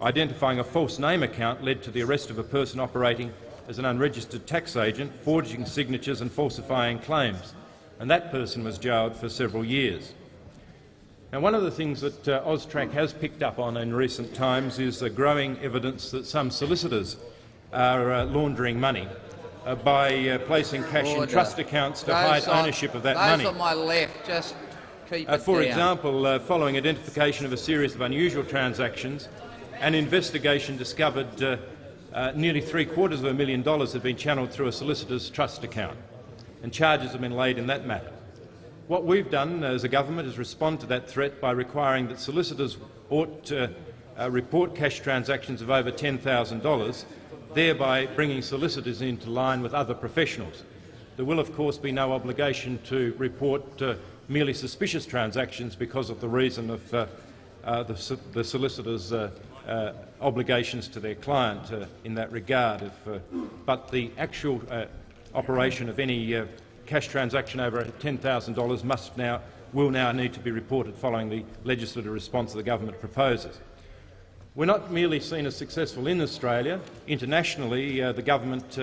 identifying a false name account led to the arrest of a person operating as an unregistered tax agent, forging signatures and falsifying claims, and that person was jailed for several years. Now, one of the things that uh, AUSTRAC has picked up on in recent times is the growing evidence that some solicitors are uh, laundering money uh, by uh, placing cash Order. in trust accounts to those hide on, ownership of that those money. on my left, just keep uh, For down. example, following identification of a series of unusual transactions, an investigation discovered uh, nearly three quarters of a million dollars had been channelled through a solicitor's trust account, and charges have been laid in that matter. What we've done as a government is respond to that threat by requiring that solicitors ought to uh, report cash transactions of over $10,000, thereby bringing solicitors into line with other professionals. There will, of course, be no obligation to report uh, merely suspicious transactions because of the reason of uh, uh the, the solicitor's uh, uh, obligations to their client in that regard. If, but the actual operation of any cash transaction over $10,000 must now will now need to be reported following the legislative response the government proposes. We're not merely seen as successful in Australia. Internationally, uh, the government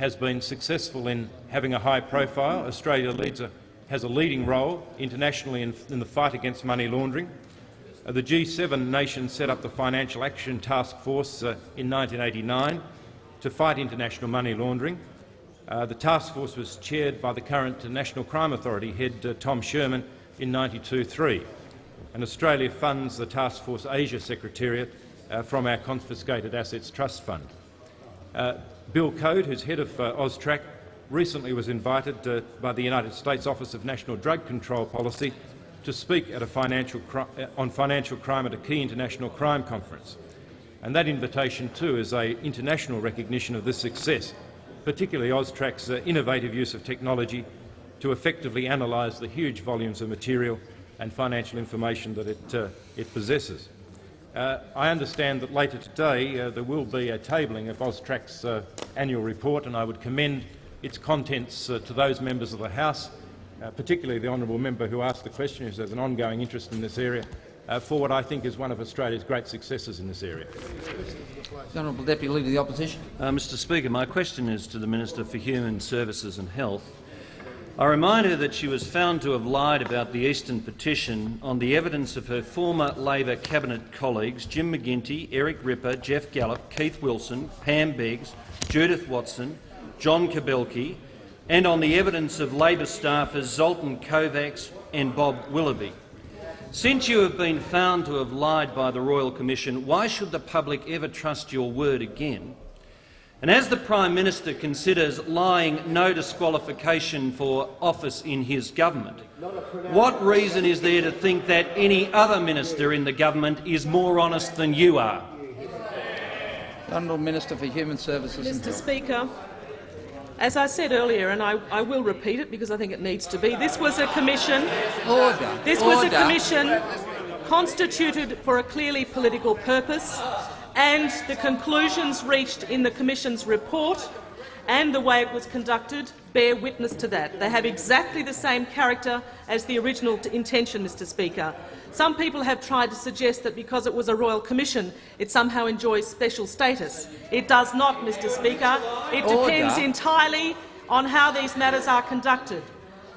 has been successful in having a high profile. Australia a, has a leading role internationally in, in the fight against money laundering. Uh, the G7 nations set up the Financial Action Task Force uh, in 1989 to fight international money laundering. Uh, the task force was chaired by the current National Crime Authority head uh, Tom Sherman in 92-3, and Australia funds the Task Force Asia Secretariat uh, from our Confiscated Assets Trust Fund. Uh, Bill Coad, who's head of AUSTRAC, recently was invited by the United States Office of National Drug Control Policy to speak financial on financial crime at a key international crime conference. And that invitation, too, is an international recognition of this success, particularly AUSTRAC's uh, innovative use of technology to effectively analyse the huge volumes of material and financial information that it, uh, it possesses. Uh, I understand that later today uh, there will be a tabling of AUSTRAC's uh, annual report, and I would commend its contents uh, to those members of the House particularly the honourable member who asked the question, who has an ongoing interest in this area, uh, for what I think is one of Australia's great successes in this area. Honourable Deputy Leader of the Opposition. Uh, Mr Speaker, my question is to the Minister for Human Services and Health. I remind her that she was found to have lied about the Easton petition on the evidence of her former Labor cabinet colleagues Jim McGinty, Eric Ripper, Geoff Gallop, Keith Wilson, Pam Beggs, Judith Watson, John Kabelke, and on the evidence of Labor staffers Zoltan Kovacs and Bob Willoughby. Since you have been found to have lied by the Royal Commission, why should the public ever trust your word again? And as the Prime Minister considers lying no disqualification for office in his government, what reason is there to think that any other minister in the government is more honest than you are? Honourable Minister for Human Services. Mr Speaker, As I said earlier, and I, I, will repeat it because I think it needs to be, this was a commission. Order. This Order. was a commission constituted for a clearly political purpose, and the conclusions reached in the commission's report and the way it was conducted bear witness to that. They have exactly the same character as the original intention, Mr Speaker. Some people have tried to suggest that because it was a royal commission, it somehow enjoys special status. It does not, Mr Speaker. It depends entirely on how these matters are conducted.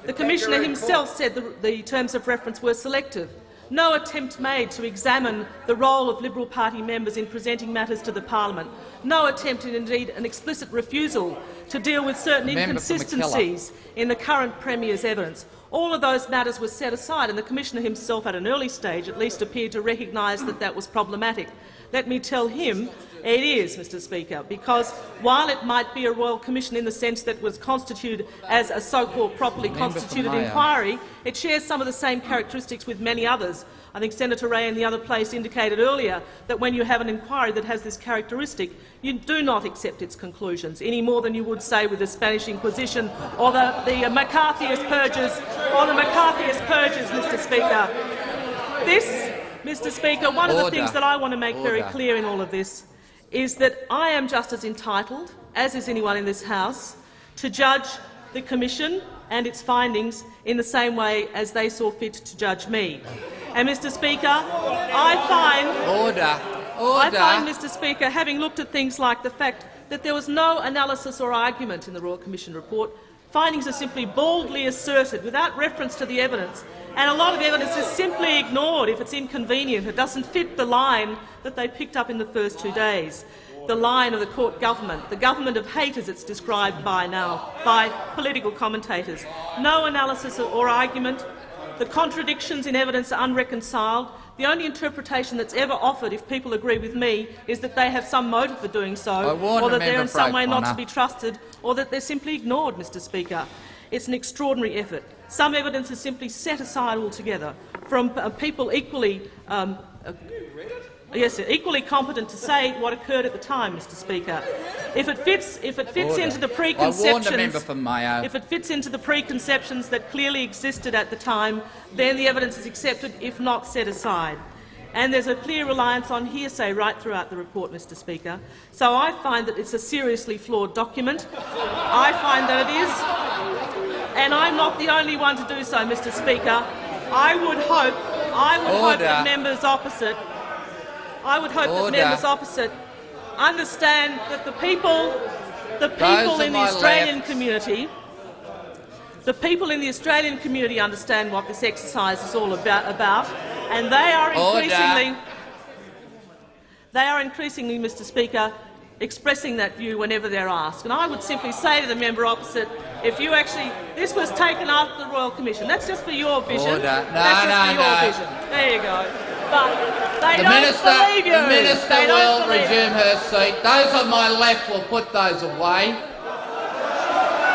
The Commissioner himself said the, the terms of reference were selective. No attempt made to examine the role of Liberal Party members in presenting matters to the parliament. No attempt, and indeed an explicit refusal, to deal with certain inconsistencies in the current Premier's evidence. All of those matters were set aside, and the Commissioner himself at an early stage at least appeared to recognise that that was problematic. Let me tell him it is, Mr Speaker, because while it might be a royal commission in the sense that it was constituted as a so-called properly constituted inquiry, it shares some of the same characteristics with many others. I think Senator Ray in the other place indicated earlier that when you have an inquiry that has this characteristic, you do not accept its conclusions, any more than you would say with the Spanish Inquisition or the, the McCarthyist purges or the McCarthyist purges, Mr Speaker. This, Mr Speaker, one of the Order. things that I want to make very clear in all of this is that I am just as entitled, as is anyone in this House, to judge the Commission and its findings in the same way as they saw fit to judge me. And, Mr Speaker, I find, Order. Order. I find, Mr Speaker, having looked at things like the fact that there was no analysis or argument in the Royal Commission report, findings are simply baldly asserted without reference to the evidence, and a lot of evidence is simply ignored if it's inconvenient. It doesn't fit the line that they picked up in the first two days, the line of the court government, the government of hate as it's described by now by political commentators. No analysis or argument. The contradictions in evidence are unreconciled. The only interpretation that's ever offered, if people agree with me, is that they have some motive for doing so, or that they're in some way not to be trusted, or that they're simply ignored, Mr Speaker. It's an extraordinary effort. Some evidence is simply set aside altogether from uh, people equally um, uh, Yes, equally competent to say what occurred at the time, Mr Speaker. If it fits, if it fits Order. into the preconceptions, warned the member for Mayo. if it fits into the preconceptions that clearly existed at the time, then the evidence is accepted, if not set aside. And there's a clear reliance on hearsay right throughout the report, Mr Speaker. So I find that it's a seriously flawed document. I find that it is, and I'm not the only one to do so, Mr Speaker. I would hope, I would hope that members opposite I would hope that members opposite understand that the people, the people on in the Australian left. community, the people in the Australian community understand what this exercise is all about, about and they are Order. increasingly, they are increasingly, Mr. Speaker, expressing that view whenever they're asked. And I would simply say to the member opposite, if you actually, this was taken after the Royal Commission. That's just for your vision. Order. No, That's just no, for your no. vision. There you go. But they The don't minister, believe you. the minister will resume her seat. Those on my left will put those away.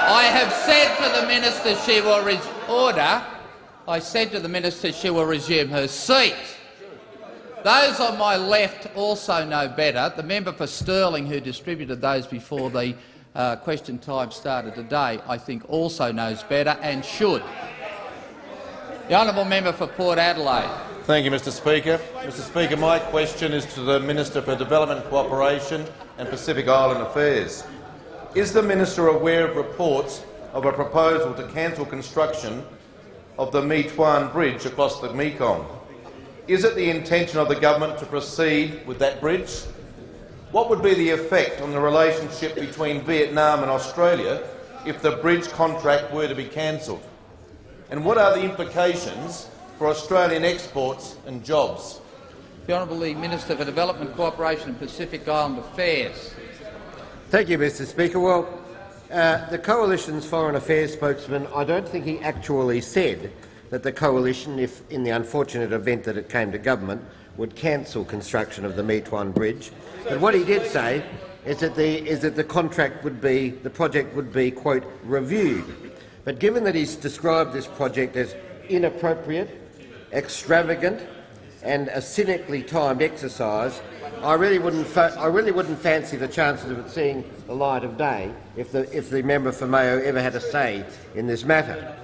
I have said to the minister she will order. I said to the minister she will resume her seat. Those on my left also know better. The member for Stirling, who distributed those before the uh, question time started today, I think also knows better and should. The honourable member for Port Adelaide. Thank you, Mr Speaker. Mr Speaker, my question is to the Minister for Development Cooperation and Pacific Island Affairs. Is the minister aware of reports of a proposal to cancel construction of the My Thuan Bridge across the Mekong? Is it the intention of the government to proceed with that bridge? What would be the effect on the relationship between Vietnam and Australia if the bridge contract were to be cancelled? And what are the implications for Australian exports and jobs? The Honourable Minister for Development, Cooperation and Pacific Island Affairs. Thank you, Mr Speaker. Well, uh, the Coalition's Foreign Affairs spokesman, I don't think he actually said that the Coalition, if in the unfortunate event that it came to government, would cancel construction of the My Thuan Bridge. But what he did say is that the, is that the contract would be, the project would be, quote, reviewed. But given that he's described this project as inappropriate, extravagant and a cynically timed exercise, I really wouldn't. I really wouldn't fancy the chances of it seeing the light of day if the if the member for Mayo ever had a say in this matter.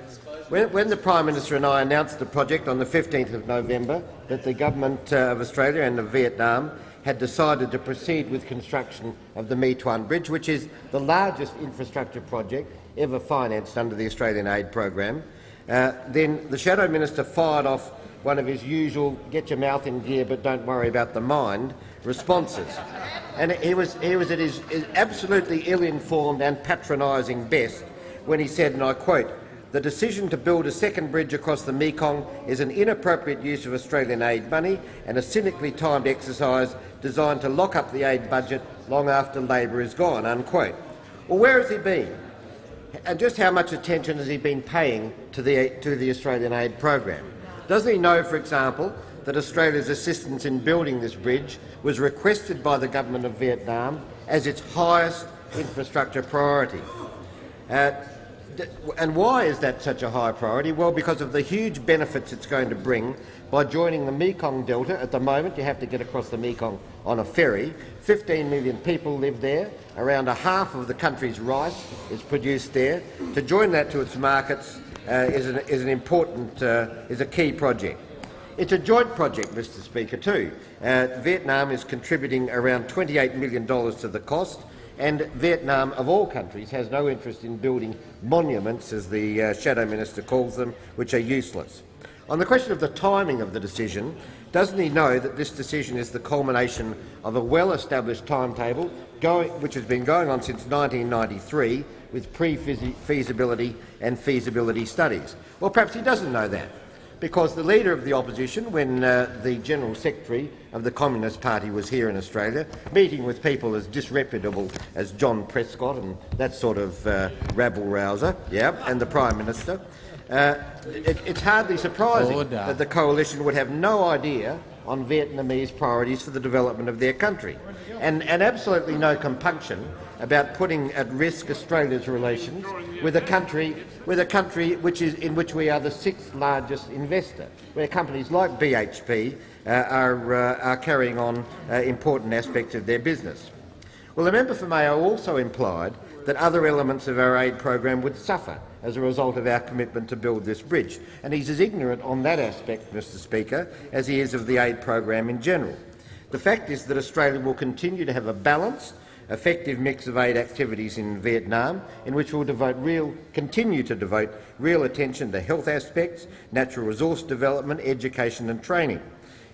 When, when the Prime Minister and I announced the project on the 15th of November that the government uh, of Australia and of Vietnam had decided to proceed with construction of the My Thuan Bridge, which is the largest infrastructure project ever financed under the Australian aid program, uh, then the Shadow Minister fired off one of his usual get your mouth in gear but don't worry about the mind responses. And he was, he was at his, his absolutely ill-informed and patronising best when he said, and I quote, the decision to build a second bridge across the Mekong is an inappropriate use of Australian aid money and a cynically timed exercise designed to lock up the aid budget long after Labor is gone." Unquote. Well, where has he been? And just how much attention has he been paying to the, to the Australian aid program? Doesn't he know, for example, that Australia's assistance in building this bridge was requested by the government of Vietnam as its highest infrastructure priority? Uh, and why is that such a high priority? Well, because of the huge benefits it's going to bring by joining the Mekong Delta. At the moment, you have to get across the Mekong on a ferry. 15 million people live there. Around a half of the country's rice is produced there. To join that to its markets uh, is, an, is an important, uh, is a key project. It's a joint project, Mr Speaker, too. Uh, Vietnam is contributing around $28 million to the cost, and Vietnam, of all countries, has no interest in building monuments, as the uh, Shadow Minister calls them, which are useless. On the question of the timing of the decision, doesn't he know that this decision is the culmination of a well-established timetable going, which has been going on since 1993 with pre-feasibility and feasibility studies? Well, perhaps he doesn't know that because the Leader of the Opposition, when uh, the General Secretary of the Communist Party was here in Australia, meeting with people as disreputable as John Prescott and that sort of uh, rabble-rouser, yeah, and the Prime Minister, uh, it, it's hardly surprising Order. that the coalition would have no idea on Vietnamese priorities for the development of their country, and, and absolutely no compunction about putting at risk Australia's relations with a country with a country which is in which we are the sixth largest investor, where companies like BHP uh, are, uh, are carrying on uh, important aspects of their business. Well, the member for Mayo also implied that other elements of our aid program would suffer as a result of our commitment to build this bridge, and he's as ignorant on that aspect, Mr Speaker, as he is of the aid program in general. The fact is that Australia will continue to have a balanced effective mix of aid activities in Vietnam, in which we'll devote real, continue to devote real attention to health aspects, natural resource development, education and training.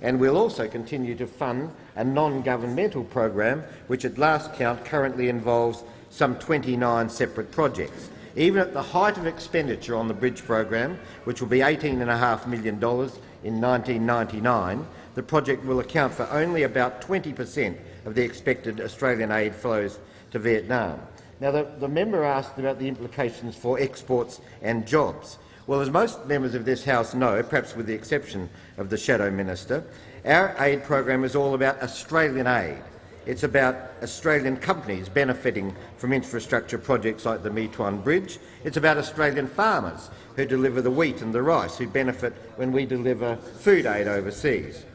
And we'll also continue to fund a non-governmental program which at last count currently involves some 29 separate projects. Even at the height of expenditure on the bridge program, which will be $18.5 million in 1999, the project will account for only about 20 per cent of the expected Australian aid flows to Vietnam. Now, the, the member asked about the implications for exports and jobs. Well, as most members of this House know, perhaps with the exception of the Shadow Minister, our aid program is all about Australian aid. It's about Australian companies benefiting from infrastructure projects like the My Thuan Bridge. It's about Australian farmers who deliver the wheat and the rice, who benefit when we deliver food aid overseas.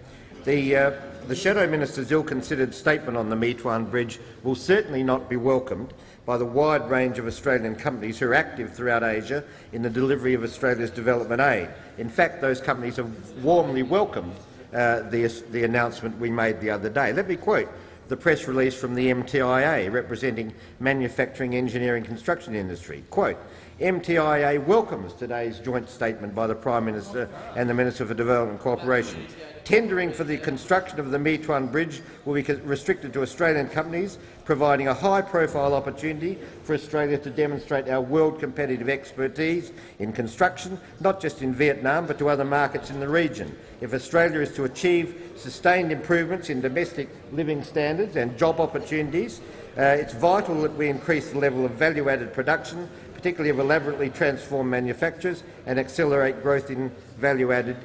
The, uh, the Shadow Minister's ill-considered statement on the My Thuan Bridge will certainly not be welcomed by the wide range of Australian companies who are active throughout Asia in the delivery of Australia's development aid. In fact, those companies have warmly welcomed uh, the, the announcement we made the other day. Let me quote the press release from the MTIA, representing manufacturing, engineering and construction industry. Quote, MTIA welcomes today's joint statement by the Prime Minister and the Minister for Development Cooperation Tendering for the construction of the My Thuan Bridge will be restricted to Australian companies, providing a high-profile opportunity for Australia to demonstrate our world-competitive expertise in construction, not just in Vietnam but to other markets in the region. If Australia is to achieve sustained improvements in domestic living standards and job opportunities, uh, it's vital that we increase the level of value-added production, particularly of elaborately transformed manufacturers, and accelerate growth in value-added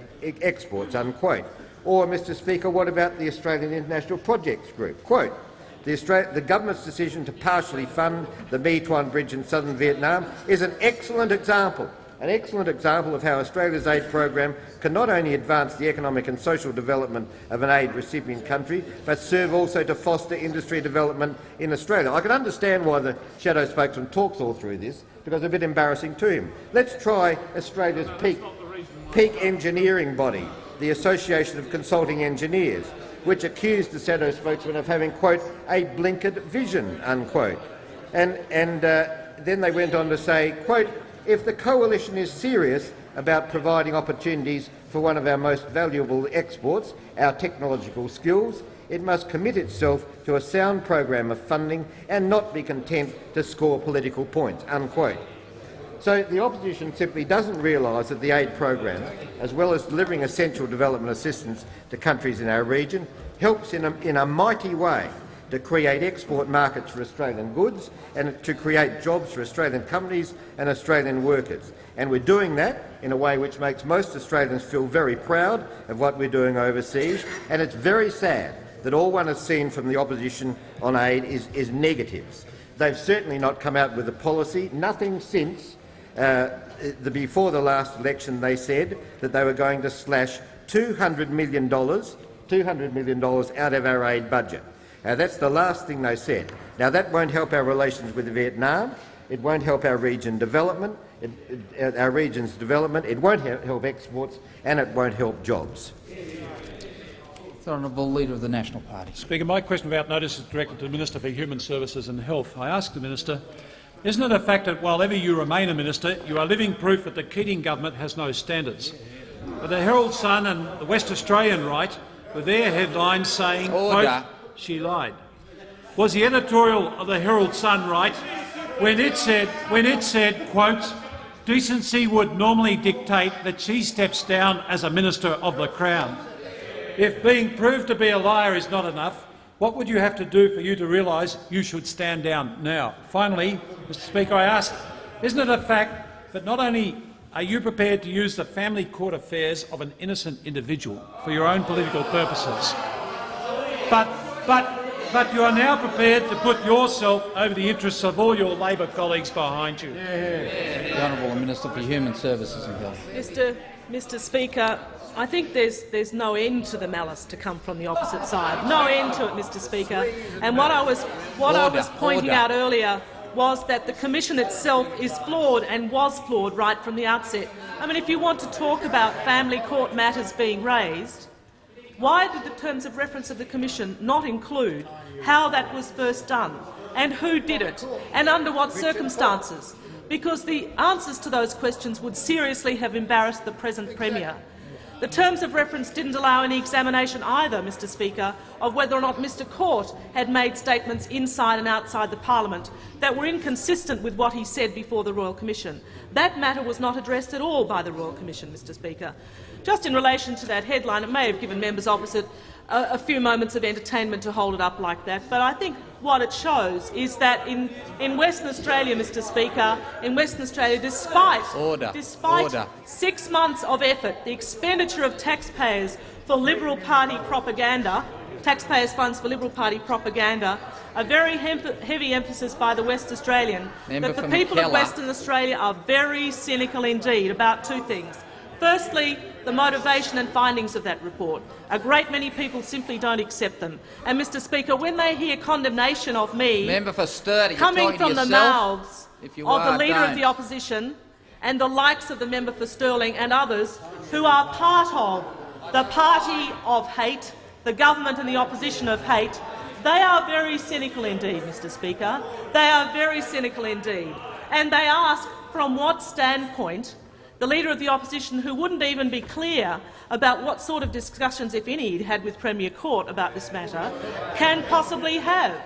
exports." Unquote. Or, Mr Speaker, what about the Australian International Projects Group? Quote, the, the, government's decision to partially fund the My Thuan Bridge in southern Vietnam is an excellent example an excellent example of how Australia's aid program can not only advance the economic and social development of an aid recipient country, but serve also to foster industry development in Australia. I can understand why the shadow spokesman talks all through this, because it's a bit embarrassing to him. Let's try Australia's peak, peak engineering body, the Association of Consulting Engineers, which accused the shadow spokesman of having, quote, a blinkered vision, unquote. And, and uh, then they went on to say, quote, if the coalition is serious about providing opportunities for one of our most valuable exports, our technological skills, it must commit itself to a sound program of funding and not be content to score political points." Unquote. So the opposition simply doesn't realise that the aid program, as well as delivering essential development assistance to countries in our region, helps in a, in a mighty way to create export markets for Australian goods and to create jobs for Australian companies and Australian workers. And we're doing that in a way which makes most Australians feel very proud of what we're doing overseas, and it's very sad that all one has seen from the opposition on aid is, is negatives. They've certainly not come out with a policy, nothing since uh, the, before the last election they said that they were going to slash $200 million, $200 million out of our aid budget. Now, that's the last thing they said. Now, that won't help our relations with Vietnam. It won't help our region development, it, it, our region's development. It won't help exports, and it won't help jobs. The Honourable Leader of the National Party. Speaker, my question about notice is directed to the Minister for Human Services and Health. I ask the Minister, isn't it a fact that while ever you remain a minister, you are living proof that the Keating government has no standards? But the Herald Sun and the West Australian Right, with their headlines saying, quote, she lied. Was the editorial of the Herald Sun right when it said, when it said, quote, decency would normally dictate that she steps down as a minister of the Crown? If being proved to be a liar is not enough, what would you have to do for you to realise you should stand down now? Finally, Mr Speaker, I ask, isn't it a fact that not only are you prepared to use the family court affairs of an innocent individual for your own political purposes, but but, but you are now prepared to put yourself over the interests of all your Labor colleagues behind you. The Honourable Minister for Human Services and Health. Mr. Mr. Speaker, I think there's there's no end to the malice to come from the opposite side. No end to it, Mr. Speaker. And what I was what order, I was pointing order. out earlier was that the commission itself is flawed and was flawed right from the outset. I mean, if you want to talk about family court matters being raised, why did the terms of reference of the Commission not include how that was first done and who did it and under what circumstances? Because the answers to those questions would seriously have embarrassed the present Premier. The terms of reference didn't allow any examination either, Mr Speaker, of whether or not Mr Court had made statements inside and outside the parliament that were inconsistent with what he said before the Royal Commission. That matter was not addressed at all by the Royal Commission, Mr Speaker. Just in relation to that headline, it may have given members opposite a, a, few moments of entertainment to hold it up like that, but I think what it shows is that in, in Western Australia, Mr Speaker, in Western Australia, despite, Order. despite Order. six months of effort, the expenditure of taxpayers for Liberal Party propaganda, taxpayers' funds for Liberal Party propaganda, a very heavy emphasis by the West Australian Member that the people of Western Australia are very cynical indeed about two things. Firstly, the motivation and findings of that report. A great many people simply don't accept them. And, Mr Speaker, when they hear condemnation of me Member for Sturdy, coming from the mouths of the leader don't. of the opposition and the likes of the member for Stirling and others who are part of the party of hate, the government and the opposition of hate, they are very cynical indeed, Mr Speaker. They are very cynical indeed. And they ask from what standpoint the Leader of the Opposition, who wouldn't even be clear about what sort of discussions, if any, he'd had with Premier Court about this matter, can possibly have.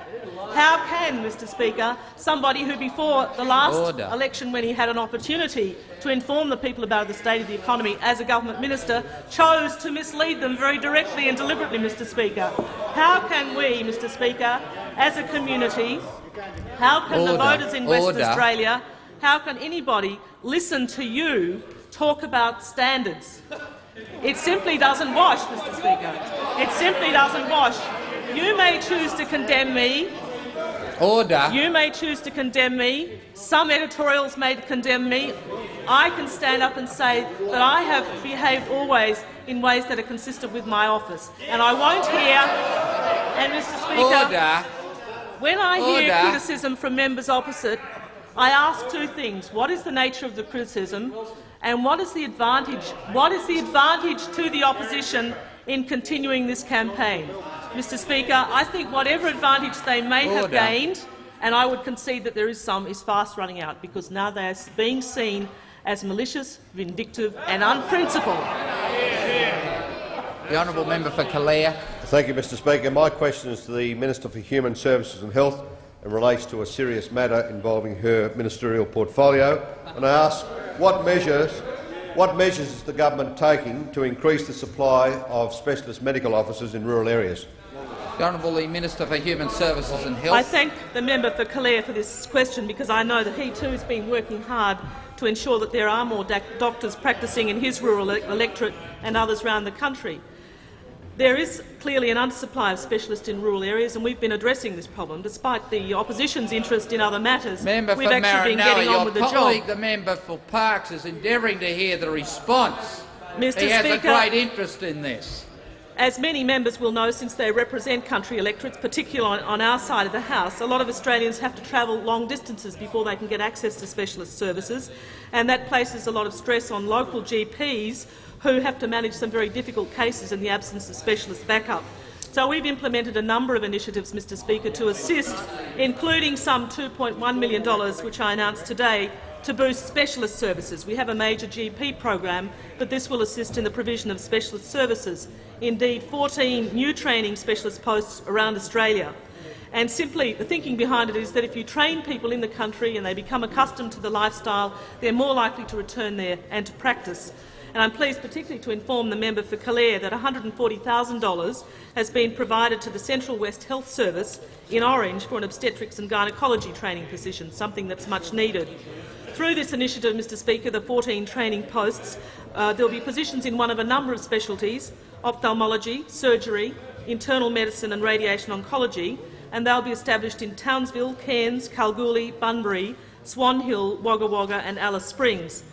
How can, Mr Speaker, somebody who before the last Order. election, when he had an opportunity to inform the people about the state of the economy as a government minister, chose to mislead them very directly and deliberately, Mr Speaker? How can we, Mr Speaker, as a community, how can Order. the voters in Western Order. Australia how can anybody listen to you talk about standards? It simply doesn't wash, Mr Speaker. It simply doesn't wash. You may choose to condemn me. Order. You may choose to condemn me. Some editorials may condemn me. I can stand up and say that I have behaved always in ways that are consistent with my office. And I won't hear, and Mr Speaker, Order. when I hear criticism from members opposite, I ask two things. What is the nature of the criticism? And what is the advantage, what is the advantage to the opposition in continuing this campaign? Mr Speaker, I think whatever advantage they may have gained, and I would concede that there is some, is fast running out because now they are being seen as malicious, vindictive and unprincipled. The honourable member for Calare. Thank you, Mr Speaker. My question is to the Minister for Human Services and Health and relates to a serious matter involving her ministerial portfolio. And I ask what measures, what measures is the government taking to increase the supply of specialist medical officers in rural areas? The Honourable Minister for Human Services and Health. I thank the member for Calare for this question because I know that he too has been working hard to ensure that there are more doctors practising in his rural electorate and others around the country. There is clearly an undersupply of specialists in rural areas, and we've been addressing this problem despite the opposition's interest in other matters. Member we've for actually been getting on with the colleague, job. the member for Parkes, is endeavouring to hear the response. Mr. He has a Speaker, great interest in this. As many members will know, since they represent country electorates, particularly on, on our side of the House, a lot of Australians have to travel long distances before they can get access to specialist services, and that places a lot of stress on local GPs who have to manage some very difficult cases in the absence of specialist backup. So we've implemented a number of initiatives, Mr Speaker, to assist, including some $2.1 million, which I announced today, to boost specialist services. We have a major GP program, but this will assist in the provision of specialist services. Indeed, 14 new training specialist posts around Australia. And simply, the thinking behind it is that if you train people in the country and they become accustomed to the lifestyle, they're more likely to return there and to practice. And I'm pleased particularly to inform the member for Calare that $140,000 has been provided to the Central West Health Service in Orange for an obstetrics and gynaecology training position, something that's much needed. Through this initiative, Mr Speaker, the 14 training posts, uh, there will be positions in one of a number of specialties, ophthalmology, surgery, internal medicine and radiation oncology, and they'll be established in Townsville, Cairns, Kalgoorlie, Bunbury, Swan Hill, Wagga Wagga and Alice Springs.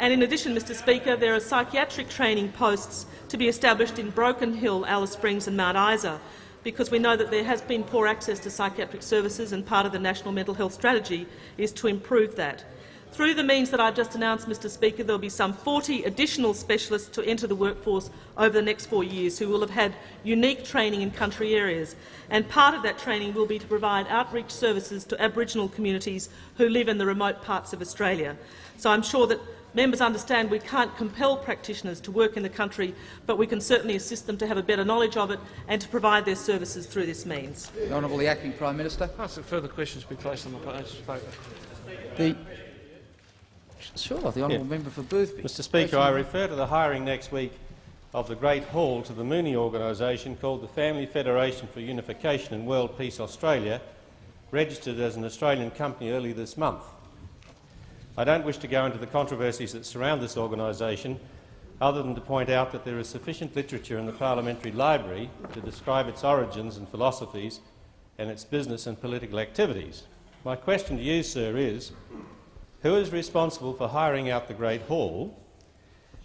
And in addition, Mr Speaker, there are psychiatric training posts to be established in Broken Hill, Alice Springs and Mount Isa, because we know that there has been poor access to psychiatric services and part of the National Mental Health Strategy is to improve that. Through the means that I've just announced, Mr Speaker, there will be some 40 additional specialists to enter the workforce over the next four years who will have had unique training in country areas. And part of that training will be to provide outreach services to Aboriginal communities who live in the remote parts of Australia. So I'm sure that members understand we can't compel practitioners to work in the country, but we can certainly assist them to have a better knowledge of it and to provide their services through this means. The Honourable the Acting Prime Minister. Ask that further questions be placed on the uh, paper. The Sure, the honourable Yeah. member for Boothby. Mr Speaker, I refer to the hiring next week of the Great Hall to the Moonie organisation called the Family Federation for Unification and World Peace Australia, registered as an Australian company early this month. I don't wish to go into the controversies that surround this organisation, other than to point out that there is sufficient literature in the Parliamentary Library to describe its origins and philosophies and its business and political activities. My question to you, sir, is who is responsible for hiring out the Great Hall?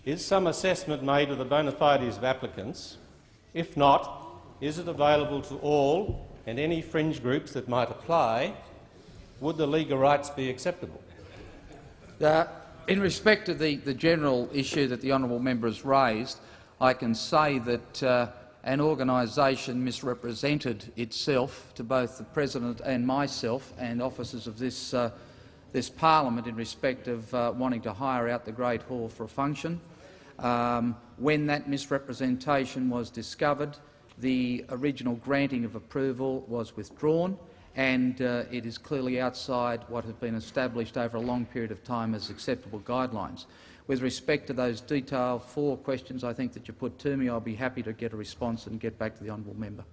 Is some assessment made of the bona fides of applicants? If not, is it available to all and any fringe groups that might apply? Would the legal rights be acceptable? Uh, in respect to the, the general issue that the honourable member has raised, I can say that uh, an organisation misrepresented itself to both the President and myself and officers of this, uh, this parliament in respect of uh, wanting to hire out the Great Hall for a function. Um, when that misrepresentation was discovered, the original granting of approval was withdrawn and uh, it is clearly outside what has been established over a long period of time as acceptable guidelines. With respect to those detailed four questions I think that you put to me, I'll be happy to get a response and get back to the honourable member.